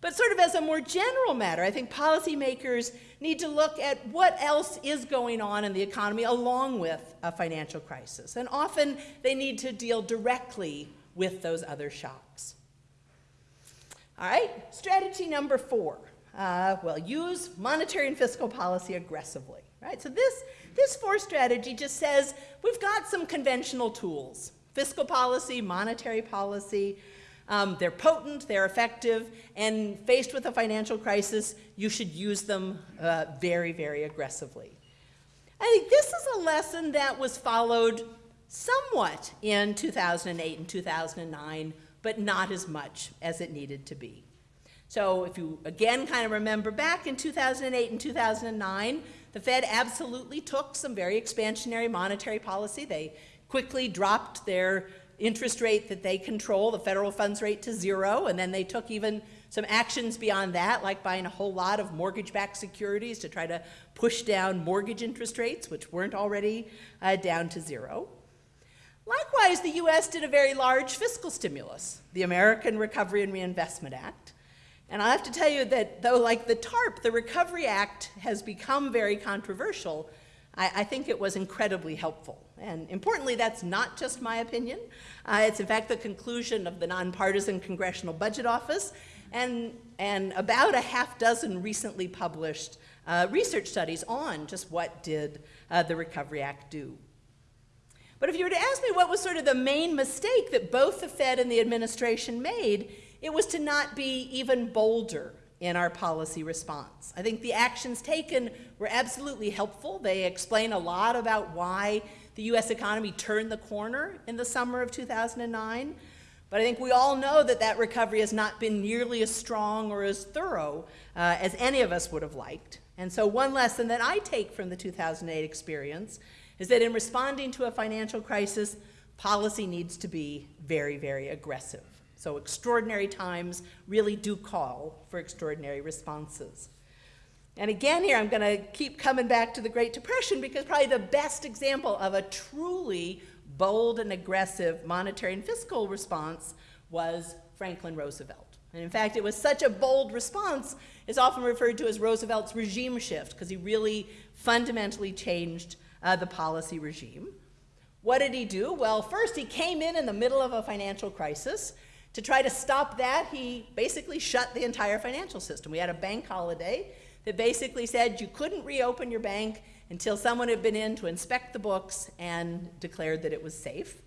But sort of as a more general matter, I think policymakers need to look at what else is going on in the economy along with a financial crisis. And often they need to deal directly with those other shocks. All right, strategy number four. Uh, well, use monetary and fiscal policy aggressively. Right, so this, this four strategy just says we've got some conventional tools. Fiscal policy, monetary policy, um, they're potent, they're effective, and faced with a financial crisis, you should use them uh, very, very aggressively. I think this is a lesson that was followed somewhat in 2008 and 2009 but not as much as it needed to be. So if you again kind of remember back in 2008 and 2009, the Fed absolutely took some very expansionary monetary policy. They quickly dropped their interest rate that they control, the federal funds rate, to zero, and then they took even some actions beyond that, like buying a whole lot of mortgage-backed securities to try to push down mortgage interest rates, which weren't already uh, down to zero. Likewise, the US did a very large fiscal stimulus, the American Recovery and Reinvestment Act. And I have to tell you that though like the TARP, the Recovery Act has become very controversial, I, I think it was incredibly helpful. And importantly, that's not just my opinion. Uh, it's in fact the conclusion of the nonpartisan Congressional Budget Office and, and about a half dozen recently published uh, research studies on just what did uh, the Recovery Act do. But if you were to ask me what was sort of the main mistake that both the Fed and the administration made, it was to not be even bolder in our policy response. I think the actions taken were absolutely helpful. They explain a lot about why the US economy turned the corner in the summer of 2009. But I think we all know that that recovery has not been nearly as strong or as thorough uh, as any of us would have liked. And so one lesson that I take from the 2008 experience is that in responding to a financial crisis, policy needs to be very, very aggressive. So extraordinary times really do call for extraordinary responses. And again here, I'm going to keep coming back to the Great Depression because probably the best example of a truly bold and aggressive monetary and fiscal response was Franklin Roosevelt. And in fact, it was such a bold response, it's often referred to as Roosevelt's regime shift because he really fundamentally changed uh, the policy regime. What did he do? Well, first he came in in the middle of a financial crisis. To try to stop that, he basically shut the entire financial system. We had a bank holiday that basically said you couldn't reopen your bank until someone had been in to inspect the books and declared that it was safe.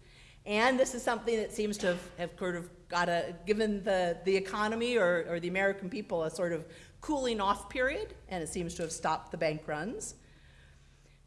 And this is something that seems to have, have sort of got a, given the, the economy or, or the American people a sort of cooling off period, and it seems to have stopped the bank runs.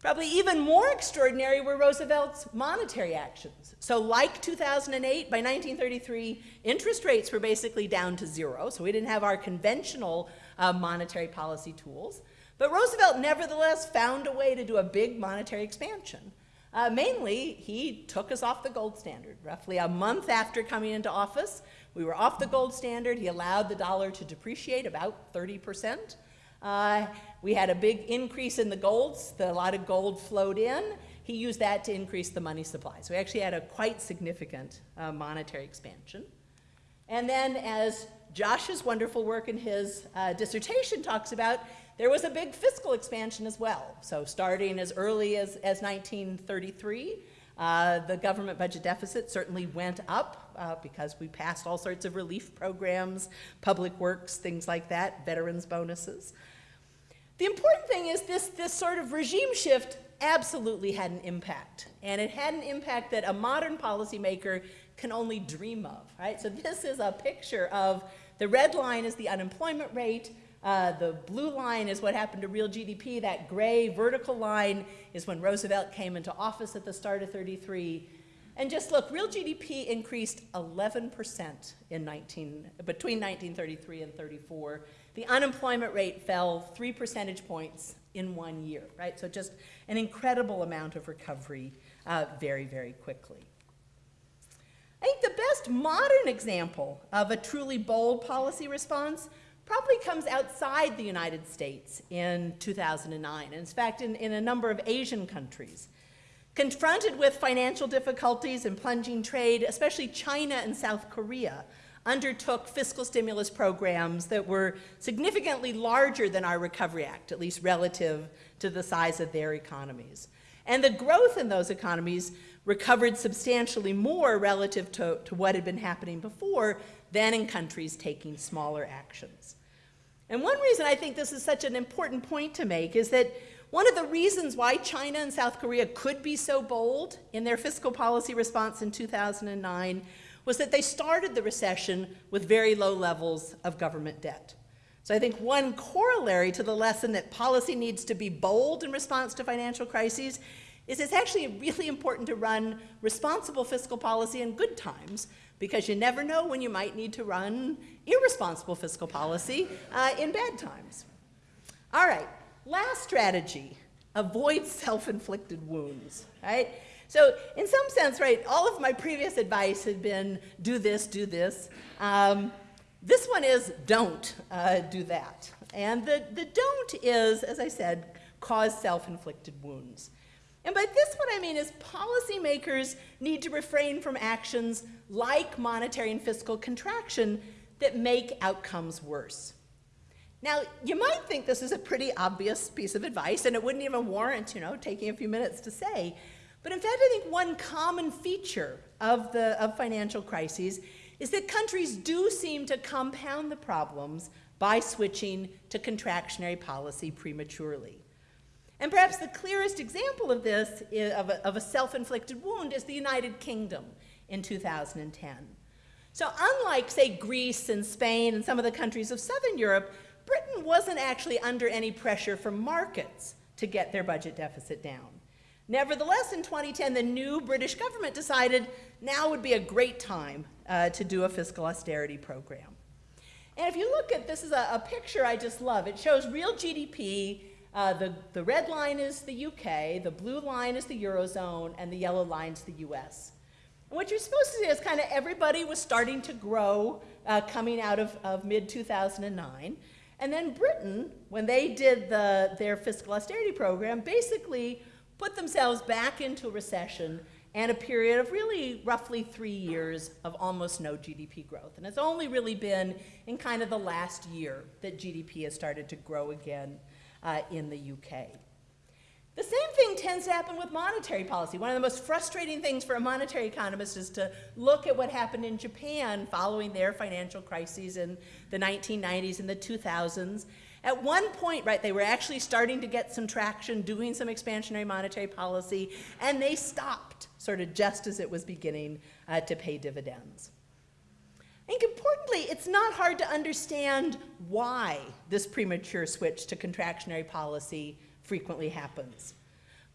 Probably even more extraordinary were Roosevelt's monetary actions. So like 2008, by 1933, interest rates were basically down to zero, so we didn't have our conventional uh, monetary policy tools. But Roosevelt nevertheless found a way to do a big monetary expansion. Uh, mainly, he took us off the gold standard. Roughly a month after coming into office, we were off the gold standard. He allowed the dollar to depreciate about 30 percent. Uh, we had a big increase in the golds. The, a lot of gold flowed in. He used that to increase the money supply. So we actually had a quite significant uh, monetary expansion. And then as Josh's wonderful work in his uh, dissertation talks about, there was a big fiscal expansion as well. So starting as early as, as 1933, uh, the government budget deficit certainly went up uh, because we passed all sorts of relief programs, public works, things like that, veterans bonuses. The important thing is this, this sort of regime shift absolutely had an impact. And it had an impact that a modern policymaker can only dream of, right? So this is a picture of the red line is the unemployment rate, uh, the blue line is what happened to real GDP. That gray vertical line is when Roosevelt came into office at the start of 33. And just look, real GDP increased 11% in 19, between 1933 and 34. The unemployment rate fell three percentage points in one year, right? So just an incredible amount of recovery uh, very, very quickly. I think the best modern example of a truly bold policy response probably comes outside the United States in 2009, and in fact in, in a number of Asian countries. Confronted with financial difficulties and plunging trade, especially China and South Korea undertook fiscal stimulus programs that were significantly larger than our Recovery Act, at least relative to the size of their economies. And the growth in those economies recovered substantially more relative to, to what had been happening before than in countries taking smaller actions. And one reason I think this is such an important point to make is that one of the reasons why China and South Korea could be so bold in their fiscal policy response in 2009 was that they started the recession with very low levels of government debt. So I think one corollary to the lesson that policy needs to be bold in response to financial crises is it's actually really important to run responsible fiscal policy in good times because you never know when you might need to run irresponsible fiscal policy uh, in bad times. All right, last strategy, avoid self-inflicted wounds, right? So in some sense, right, all of my previous advice had been do this, do this. Um, this one is don't uh, do that. And the, the don't is, as I said, cause self-inflicted wounds. And by this what I mean is policymakers need to refrain from actions like monetary and fiscal contraction that make outcomes worse. Now, you might think this is a pretty obvious piece of advice, and it wouldn't even warrant, you know, taking a few minutes to say. But in fact, I think one common feature of, the, of financial crises is that countries do seem to compound the problems by switching to contractionary policy prematurely. And perhaps the clearest example of this, is, of a, of a self-inflicted wound, is the United Kingdom in 2010. So unlike, say, Greece and Spain and some of the countries of Southern Europe, Britain wasn't actually under any pressure from markets to get their budget deficit down. Nevertheless, in 2010, the new British government decided now would be a great time uh, to do a fiscal austerity program. And if you look at this is a, a picture I just love. It shows real GDP. Uh, the, the red line is the UK, the blue line is the Eurozone, and the yellow line is the US. And what you're supposed to see is kind of everybody was starting to grow uh, coming out of, of mid 2009. And then Britain, when they did the, their fiscal austerity program, basically put themselves back into recession and a period of really roughly three years of almost no GDP growth. And it's only really been in kind of the last year that GDP has started to grow again uh, in the UK. The same thing tends to happen with monetary policy. One of the most frustrating things for a monetary economist is to look at what happened in Japan following their financial crises in the 1990s and the 2000s. At one point, right, they were actually starting to get some traction, doing some expansionary monetary policy, and they stopped sort of just as it was beginning uh, to pay dividends. I think importantly, it's not hard to understand why this premature switch to contractionary policy frequently happens.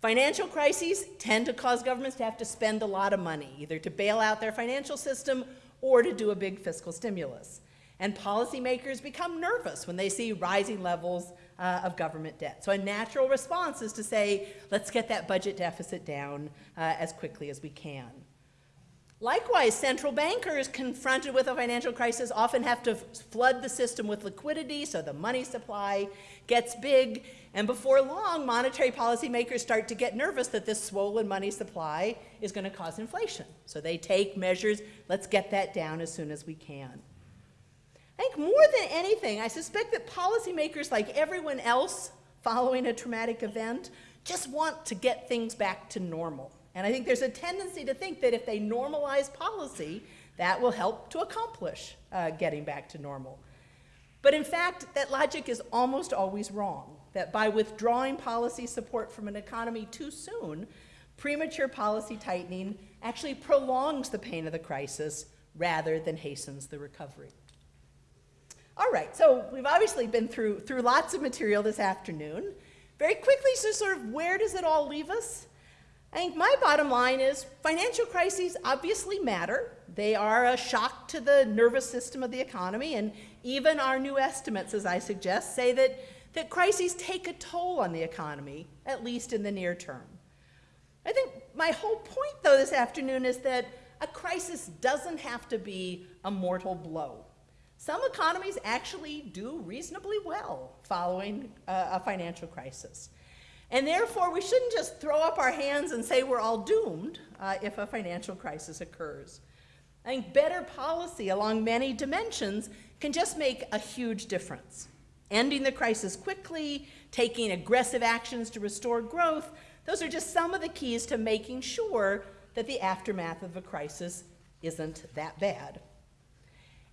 Financial crises tend to cause governments to have to spend a lot of money, either to bail out their financial system or to do a big fiscal stimulus. And policymakers become nervous when they see rising levels uh, of government debt. So a natural response is to say, let's get that budget deficit down uh, as quickly as we can. Likewise, central bankers confronted with a financial crisis often have to flood the system with liquidity so the money supply gets big. And before long, monetary policymakers start to get nervous that this swollen money supply is going to cause inflation. So they take measures, let's get that down as soon as we can. I think more than anything, I suspect that policymakers, like everyone else following a traumatic event, just want to get things back to normal. And I think there's a tendency to think that if they normalize policy, that will help to accomplish uh, getting back to normal. But in fact, that logic is almost always wrong, that by withdrawing policy support from an economy too soon, premature policy tightening actually prolongs the pain of the crisis rather than hastens the recovery. All right, so we've obviously been through, through lots of material this afternoon. Very quickly, so sort of where does it all leave us? I think my bottom line is financial crises obviously matter. They are a shock to the nervous system of the economy, and even our new estimates, as I suggest, say that, that crises take a toll on the economy, at least in the near term. I think my whole point, though, this afternoon is that a crisis doesn't have to be a mortal blow. Some economies actually do reasonably well following a, a financial crisis. And therefore, we shouldn't just throw up our hands and say we're all doomed uh, if a financial crisis occurs. I think better policy along many dimensions can just make a huge difference. Ending the crisis quickly, taking aggressive actions to restore growth, those are just some of the keys to making sure that the aftermath of a crisis isn't that bad.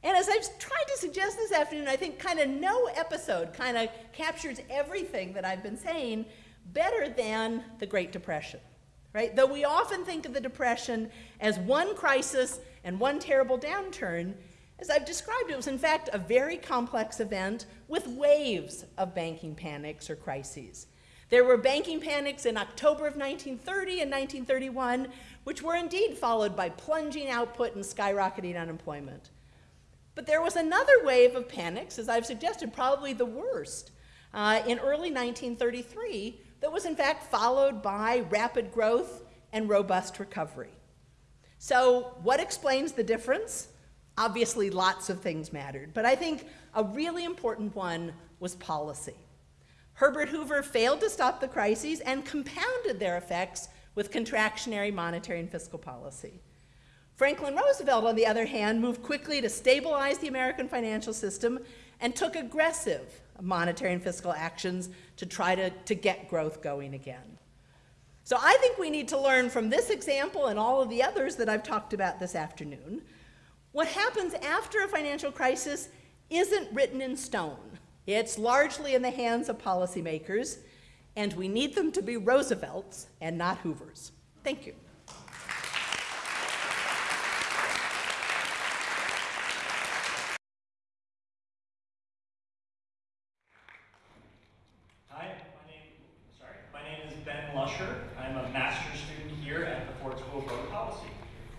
And as I've tried to suggest this afternoon, I think kind of no episode kind of captures everything that I've been saying better than the Great Depression, right? Though we often think of the Depression as one crisis and one terrible downturn, as I've described, it was in fact a very complex event with waves of banking panics or crises. There were banking panics in October of 1930 and 1931, which were indeed followed by plunging output and skyrocketing unemployment. But there was another wave of panics, as I've suggested, probably the worst, uh, in early 1933, that was in fact followed by rapid growth and robust recovery. So, what explains the difference? Obviously, lots of things mattered, but I think a really important one was policy. Herbert Hoover failed to stop the crises and compounded their effects with contractionary monetary and fiscal policy. Franklin Roosevelt, on the other hand, moved quickly to stabilize the American financial system and took aggressive monetary and fiscal actions to try to, to get growth going again. So I think we need to learn from this example and all of the others that I've talked about this afternoon. What happens after a financial crisis isn't written in stone. It's largely in the hands of policymakers, and we need them to be Roosevelts and not Hoovers. Thank you. Hi, my name, sorry, my name is Ben Lusher. I'm a master's student here at the Ford School of Public Policy.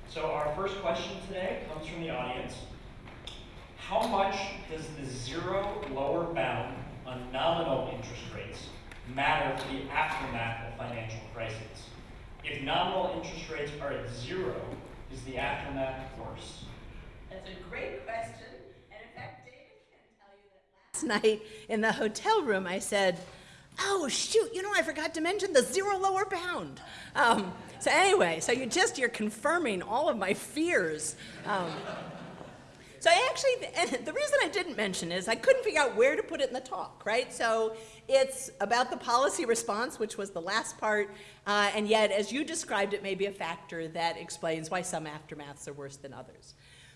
So our first question today comes from the audience. How much does the zero lower bound on nominal interest rates matter for the aftermath of financial crises. If nominal interest rates are at zero, is the aftermath worse? That's a great question. And in fact, David can tell you that last night in the hotel room, I said, Oh, shoot, you know, I forgot to mention the zero lower bound. Um, so, anyway, so you just, you're confirming all of my fears. Um, so I actually, and the reason I didn't mention is I couldn't figure out where to put it in the talk, right? So it's about the policy response, which was the last part, uh, and yet, as you described, it may be a factor that explains why some aftermaths are worse than others.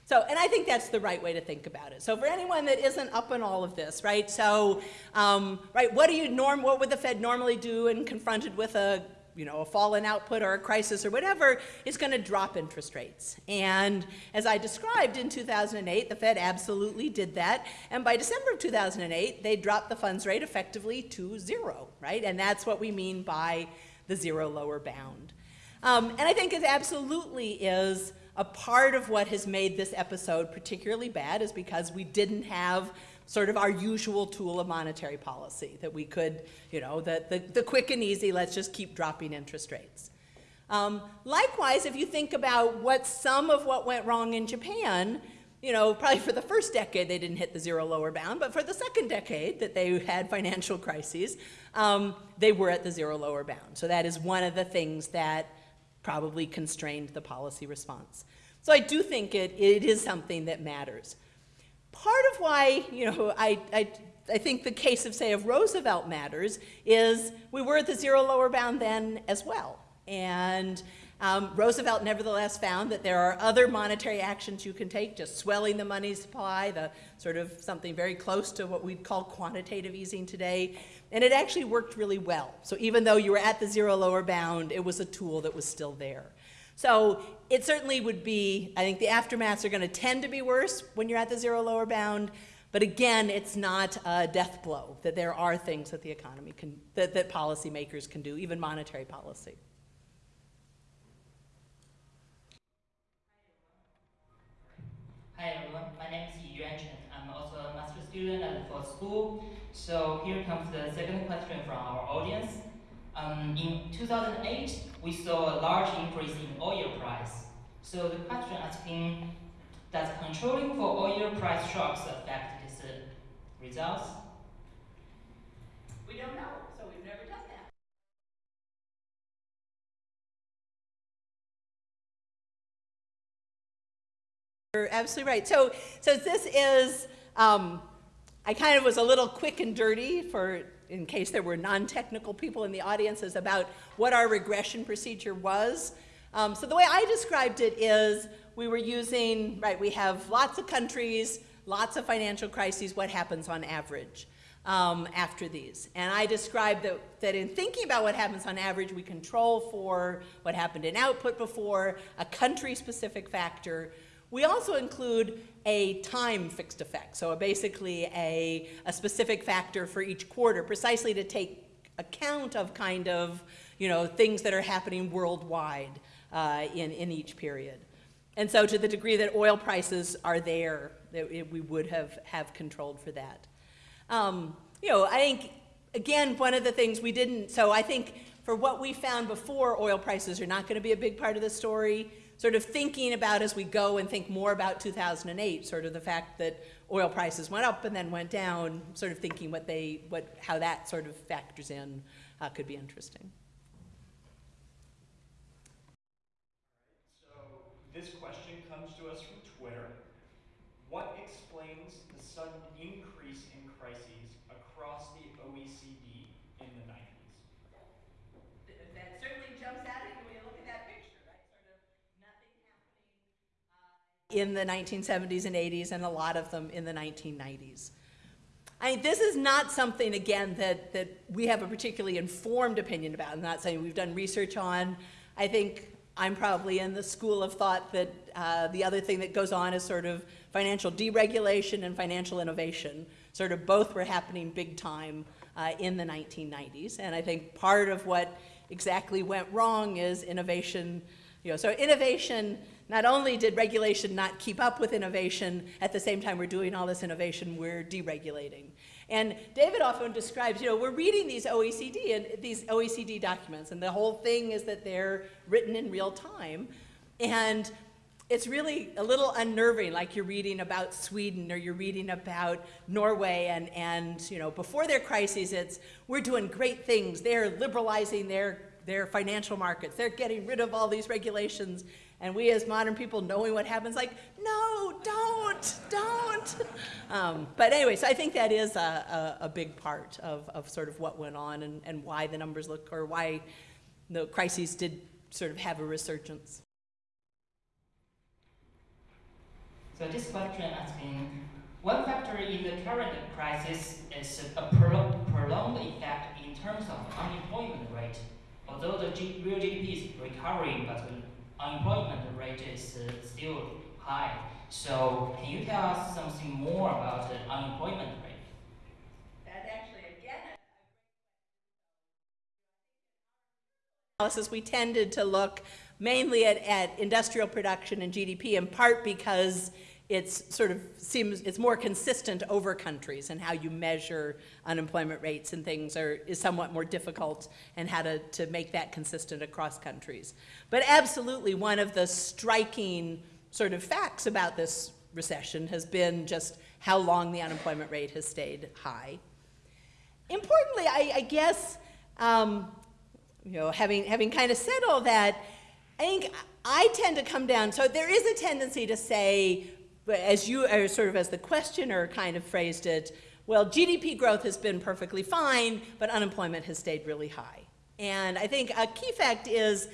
So, and I think that's the right way to think about it. So for anyone that isn't up on all of this, right? So, um, right, what do you norm, what would the Fed normally do when confronted with a you know, a fall in output or a crisis or whatever, is going to drop interest rates. And as I described in 2008, the Fed absolutely did that. And by December of 2008, they dropped the funds rate effectively to zero, right? And that's what we mean by the zero lower bound. Um, and I think it absolutely is a part of what has made this episode particularly bad is because we didn't have sort of our usual tool of monetary policy that we could, you know, the, the, the quick and easy, let's just keep dropping interest rates. Um, likewise, if you think about what some of what went wrong in Japan, you know, probably for the first decade they didn't hit the zero lower bound, but for the second decade that they had financial crises, um, they were at the zero lower bound. So that is one of the things that probably constrained the policy response. So I do think it, it is something that matters part of why, you know, I, I, I think the case of, say, of Roosevelt matters is we were at the zero lower bound then as well. And um, Roosevelt nevertheless found that there are other monetary actions you can take, just swelling the money supply, the sort of something very close to what we'd call quantitative easing today. And it actually worked really well. So even though you were at the zero lower bound, it was a tool that was still there. So it certainly would be, I think the aftermaths are going to tend to be worse when you're at the zero lower bound. But again, it's not a death blow, that there are things that the economy can, that, that policymakers can do, even monetary policy. Hi everyone, my name is Yuan Chen. I'm also a master student at the Ford School. So here comes the second question from our audience. Um, in 2008, we saw a large increase in oil price. So the question asking, does controlling for oil price shocks affect these uh, results? We don't know, so we've never done that. You're absolutely right. So, so this is, um, I kind of was a little quick and dirty for in case there were non-technical people in the audience, about what our regression procedure was. Um, so the way I described it is we were using, right, we have lots of countries, lots of financial crises, what happens on average um, after these. And I described that, that in thinking about what happens on average, we control for what happened in output before, a country-specific factor, we also include a time fixed effect, so basically a, a specific factor for each quarter, precisely to take account of kind of, you know, things that are happening worldwide uh, in, in each period. And so to the degree that oil prices are there, it, we would have, have controlled for that. Um, you know, I think, again, one of the things we didn't, so I think for what we found before, oil prices are not going to be a big part of the story. Sort of thinking about as we go and think more about 2008, sort of the fact that oil prices went up and then went down, sort of thinking what they, what, how that sort of factors in uh, could be interesting. So this question comes to us from Twitter. What explains the sudden increase in crises across the OECD in the 90s? That certainly jumps out at you when you look at that picture, right? Sort of nothing happening in the 1970s and 80s, and a lot of them in the 1990s. I mean, this is not something, again, that, that we have a particularly informed opinion about. I'm not saying we've done research on. I think I'm probably in the school of thought that uh, the other thing that goes on is sort of financial deregulation and financial innovation. Sort of both were happening big time uh, in the 1990s. And I think part of what exactly went wrong is innovation. You know, so innovation, not only did regulation not keep up with innovation, at the same time we're doing all this innovation, we're deregulating. And David often describes, you know, we're reading these OECD and these OECD documents, and the whole thing is that they're written in real time. And it's really a little unnerving, like you're reading about Sweden or you're reading about Norway, and, and you know, before their crises, it's we're doing great things. They're liberalizing their, their financial markets. They're getting rid of all these regulations. And we as modern people knowing what happens, like, no, don't, don't. Um, but anyway, so I think that is a, a, a, big part of, of sort of what went on and, and why the numbers look, or why the crises did sort of have a resurgence. So this question asking, one factor in the current crisis is a prolonged effect in terms of unemployment rate. Although the G real GDP is recovering, but unemployment rate is uh, still high. So can you tell us something more about the unemployment rate? That actually, again, analysis, we tended to look mainly at, at industrial production and GDP, in part because it's sort of seems it's more consistent over countries and how you measure unemployment rates and things are is somewhat more difficult and how to, to make that consistent across countries. But absolutely one of the striking sort of facts about this recession has been just how long the unemployment rate has stayed high. Importantly, I, I guess, um, you know, having, having kind of said all that, I think I tend to come down, so there is a tendency to say, as you, or sort of as the questioner kind of phrased it, well, GDP growth has been perfectly fine, but unemployment has stayed really high. And I think a key fact is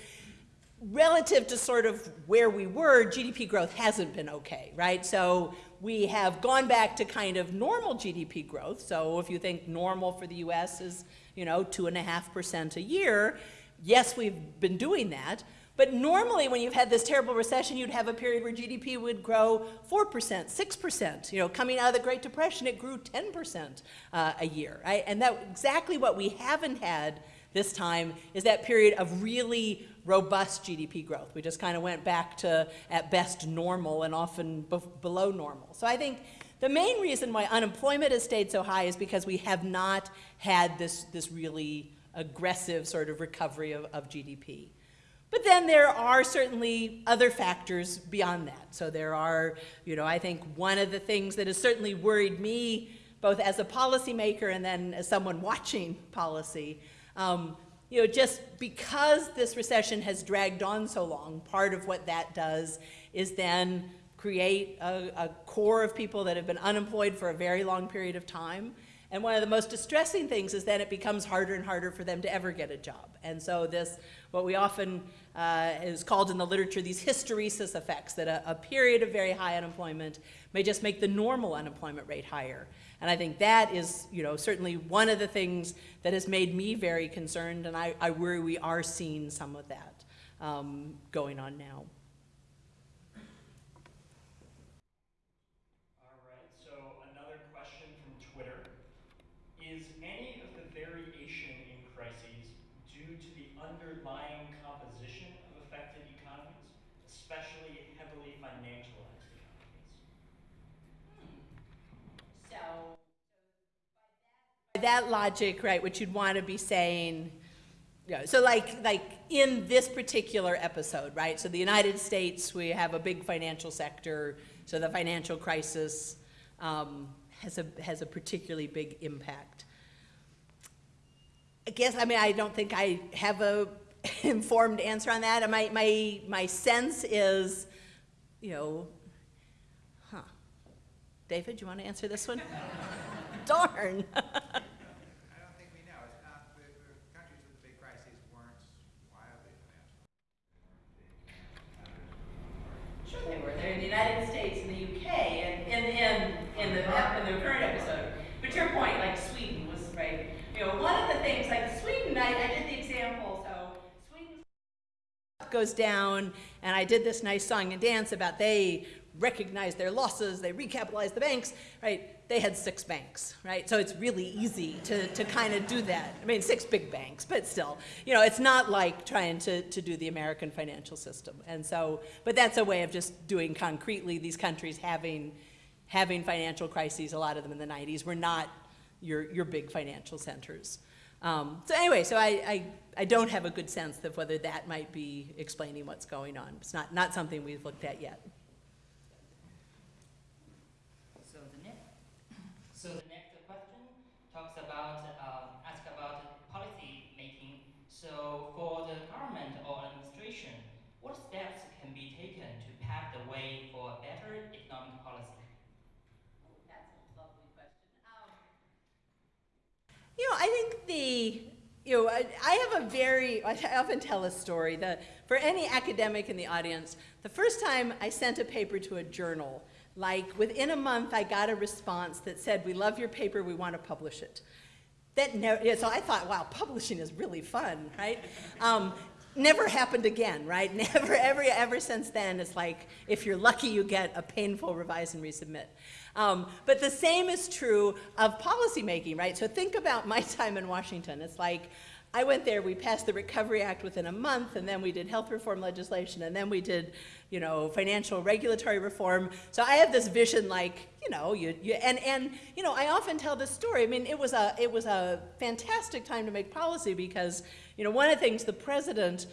relative to sort of where we were, GDP growth hasn't been okay, right? So we have gone back to kind of normal GDP growth. So if you think normal for the US is, you know, two and a half percent a year, yes, we've been doing that. But normally when you've had this terrible recession, you'd have a period where GDP would grow 4%, 6%. You know, coming out of the Great Depression, it grew 10% uh, a year, right? And that exactly what we haven't had this time is that period of really robust GDP growth. We just kind of went back to, at best, normal and often below normal. So I think the main reason why unemployment has stayed so high is because we have not had this, this really aggressive sort of recovery of, of GDP. But then there are certainly other factors beyond that. So there are, you know, I think one of the things that has certainly worried me, both as a policymaker and then as someone watching policy, um, you know, just because this recession has dragged on so long, part of what that does is then create a, a, core of people that have been unemployed for a very long period of time. And one of the most distressing things is that it becomes harder and harder for them to ever get a job. And so this, what we often uh, is called in the literature, these hysteresis effects, that a, a period of very high unemployment may just make the normal unemployment rate higher. And I think that is, you know, certainly one of the things that has made me very concerned, and I, I worry we are seeing some of that um, going on now. All right, so another question from Twitter. Is any of the variation in crises due to the underlying composition of affected economies, especially heavily financialized? So, by that logic, right, what you'd want to be saying, Yeah, so like, like in this particular episode, right? So the United States, we have a big financial sector, so the financial crisis um, has a, has a particularly big impact. I guess, I mean, I don't think I have a informed answer on that. My, my, my sense is, you know, huh. David, you want to answer this one? Darn. I don't think we know. It's not, the, the countries with the big crises weren't wildly financial. Sure they were. They're in the United States and the UK and in, in, in the, in the current episode. But to your point, like Sweden was, right, you know, one of the things, like Sweden, I, I did the example, so Sweden goes down and I did this nice song and dance about they recognized their losses, they recapitalized the banks, right? They had six banks, right? So it's really easy to, to kind of do that. I mean, six big banks, but still, you know, it's not like trying to, to do the American financial system. And so, but that's a way of just doing concretely these countries having, having financial crises, a lot of them in the 90s, were not your, your big financial centers. Um, so anyway, so I, I, I don't have a good sense of whether that might be explaining what's going on. It's not, not something we've looked at yet. So the next, so the next question talks about, um, ask about policy making. So for the government or administration, what steps can be taken to pave the way for a better economic policy? Oh, that's a lovely question. Um, you know, I think the, you know, I, I have a very, I often tell a story that for any academic in the audience, the first time I sent a paper to a journal, like within a month I got a response that said, we love your paper, we want to publish it. That never, yeah, so I thought, wow, publishing is really fun, right? Um, never happened again, right? Never, ever, ever since then, it's like, if you're lucky, you get a painful revise and resubmit. Um, but the same is true of policymaking, right? So think about my time in Washington. It's like, I went there, we passed the Recovery Act within a month, and then we did health reform legislation, and then we did, you know, financial regulatory reform. So I have this vision like, you know, you, you and, and, you know, I often tell this story. I mean, it was a, it was a fantastic time to make policy because, you know, one of the things the president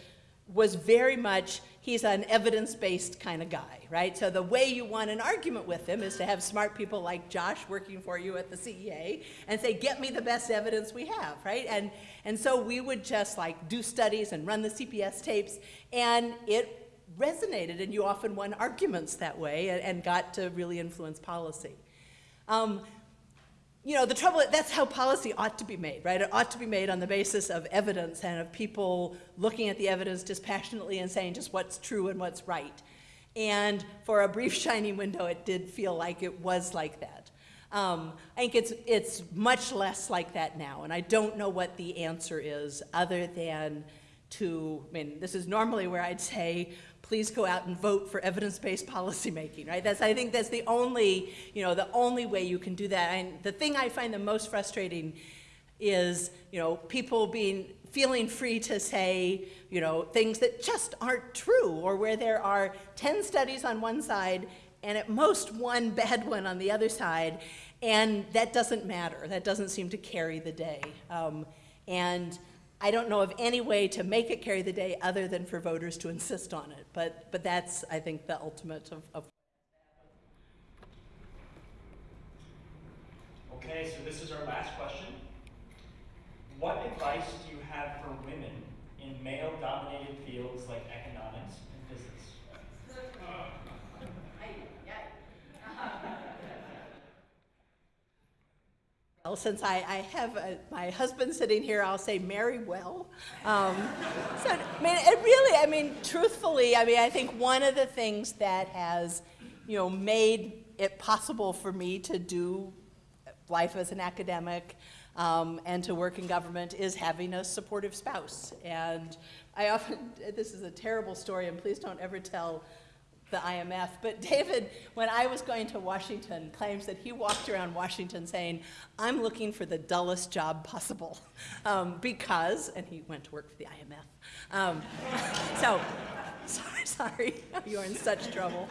was very much, he's an evidence-based kind of guy, right? So the way you won an argument with him is to have smart people like Josh working for you at the CEA and say, get me the best evidence we have, right? And, and so we would just like do studies and run the CPS tapes, and it resonated, and you often won arguments that way and, and got to really influence policy. Um, you know, the trouble, that's how policy ought to be made, right? It ought to be made on the basis of evidence and of people looking at the evidence dispassionately and saying just what's true and what's right. And for a brief shining window, it did feel like it was like that. Um, I think it's, it's much less like that now, and I don't know what the answer is other than to, I mean, this is normally where I'd say, please go out and vote for evidence-based policymaking, right? That's, I think that's the only, you know, the only way you can do that. And the thing I find the most frustrating is, you know, people being, feeling free to say, you know, things that just aren't true, or where there are 10 studies on one side and at most one bad one on the other side, and that doesn't matter. That doesn't seem to carry the day. Um, and I don't know of any way to make it carry the day other than for voters to insist on it. But, but that's, I think, the ultimate of, of Okay, so this is our last question. What advice do you have for women in male-dominated fields like economics and business? Uh-huh. Well, since I, I have a, my husband sitting here, I'll say marry well. Um, so, I mean, it really, I mean, truthfully, I mean, I think one of the things that has, you know, made it possible for me to do life as an academic um, and to work in government is having a supportive spouse. And I often, this is a terrible story, and please don't ever tell the IMF, but David, when I was going to Washington, claims that he walked around Washington saying, I'm looking for the dullest job possible, um, because, and he went to work for the IMF. Um, so, sorry, sorry, you're in such trouble.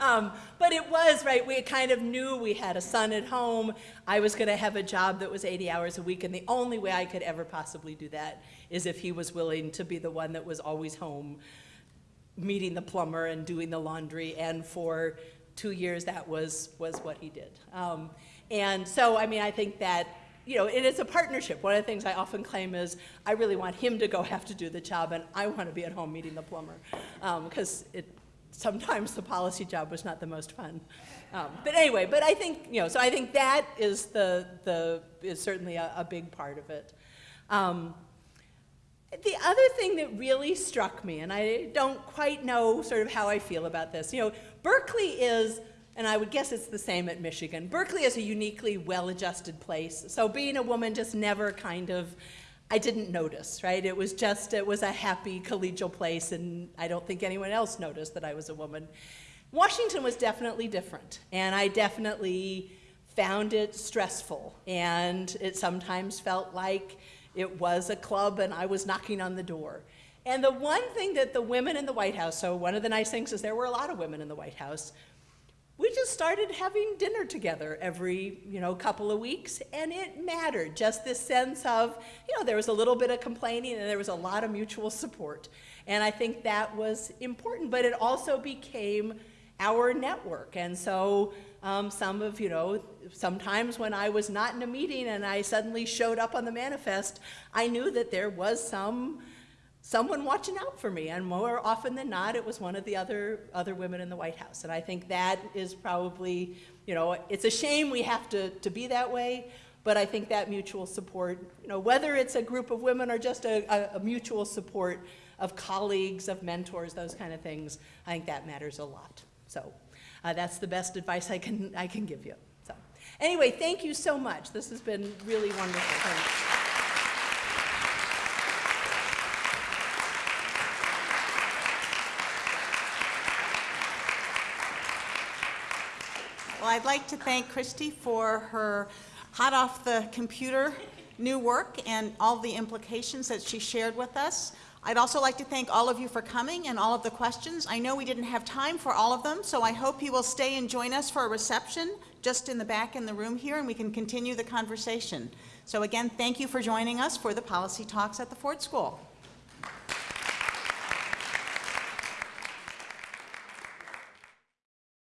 Um, but it was, right, we kind of knew we had a son at home. I was going to have a job that was 80 hours a week, and the only way I could ever possibly do that is if he was willing to be the one that was always home, meeting the plumber and doing the laundry. And for two years, that was, was what he did. Um, and so, I mean, I think that you know, it is a partnership. One of the things I often claim is I really want him to go have to do the job, and I want to be at home meeting the plumber, because it sometimes the policy job was not the most fun. Um, but anyway, but I think you know, so I think that is the the is certainly a, a big part of it. The other thing that really struck me, and I don't quite know sort of how I feel about this, you know, Berkeley is and I would guess it's the same at Michigan. Berkeley is a uniquely well-adjusted place. So being a woman just never kind of, I didn't notice, right? It was just, it was a happy collegial place, and I don't think anyone else noticed that I was a woman. Washington was definitely different, and I definitely found it stressful, and it sometimes felt like it was a club and I was knocking on the door. And the one thing that the women in the White House, so one of the nice things is there were a lot of women in the White House, we just started having dinner together every you know couple of weeks and it mattered. Just this sense of you know there was a little bit of complaining and there was a lot of mutual support. And i think that was important but it also became our network. And so um, some of you know sometimes when i was not in a meeting and i suddenly showed up on the manifest i knew that there was some someone watching out for me. And more often than not, it was one of the other, other women in the White House. And I think that is probably, you know, it's a shame we have to, to be that way, but I think that mutual support, you know, whether it's a group of women or just a, a, a mutual support of colleagues, of mentors, those kind of things, I think that matters a lot. So uh, that's the best advice I can, I can give you. So anyway, thank you so much. This has been really wonderful. Well, I'd like to thank Christy for her hot off the computer new work and all the implications that she shared with us. I'd also like to thank all of you for coming and all of the questions. I know we didn't have time for all of them, so I hope you will stay and join us for a reception just in the back in the room here, and we can continue the conversation. So again, thank you for joining us for the Policy Talks at the Ford School.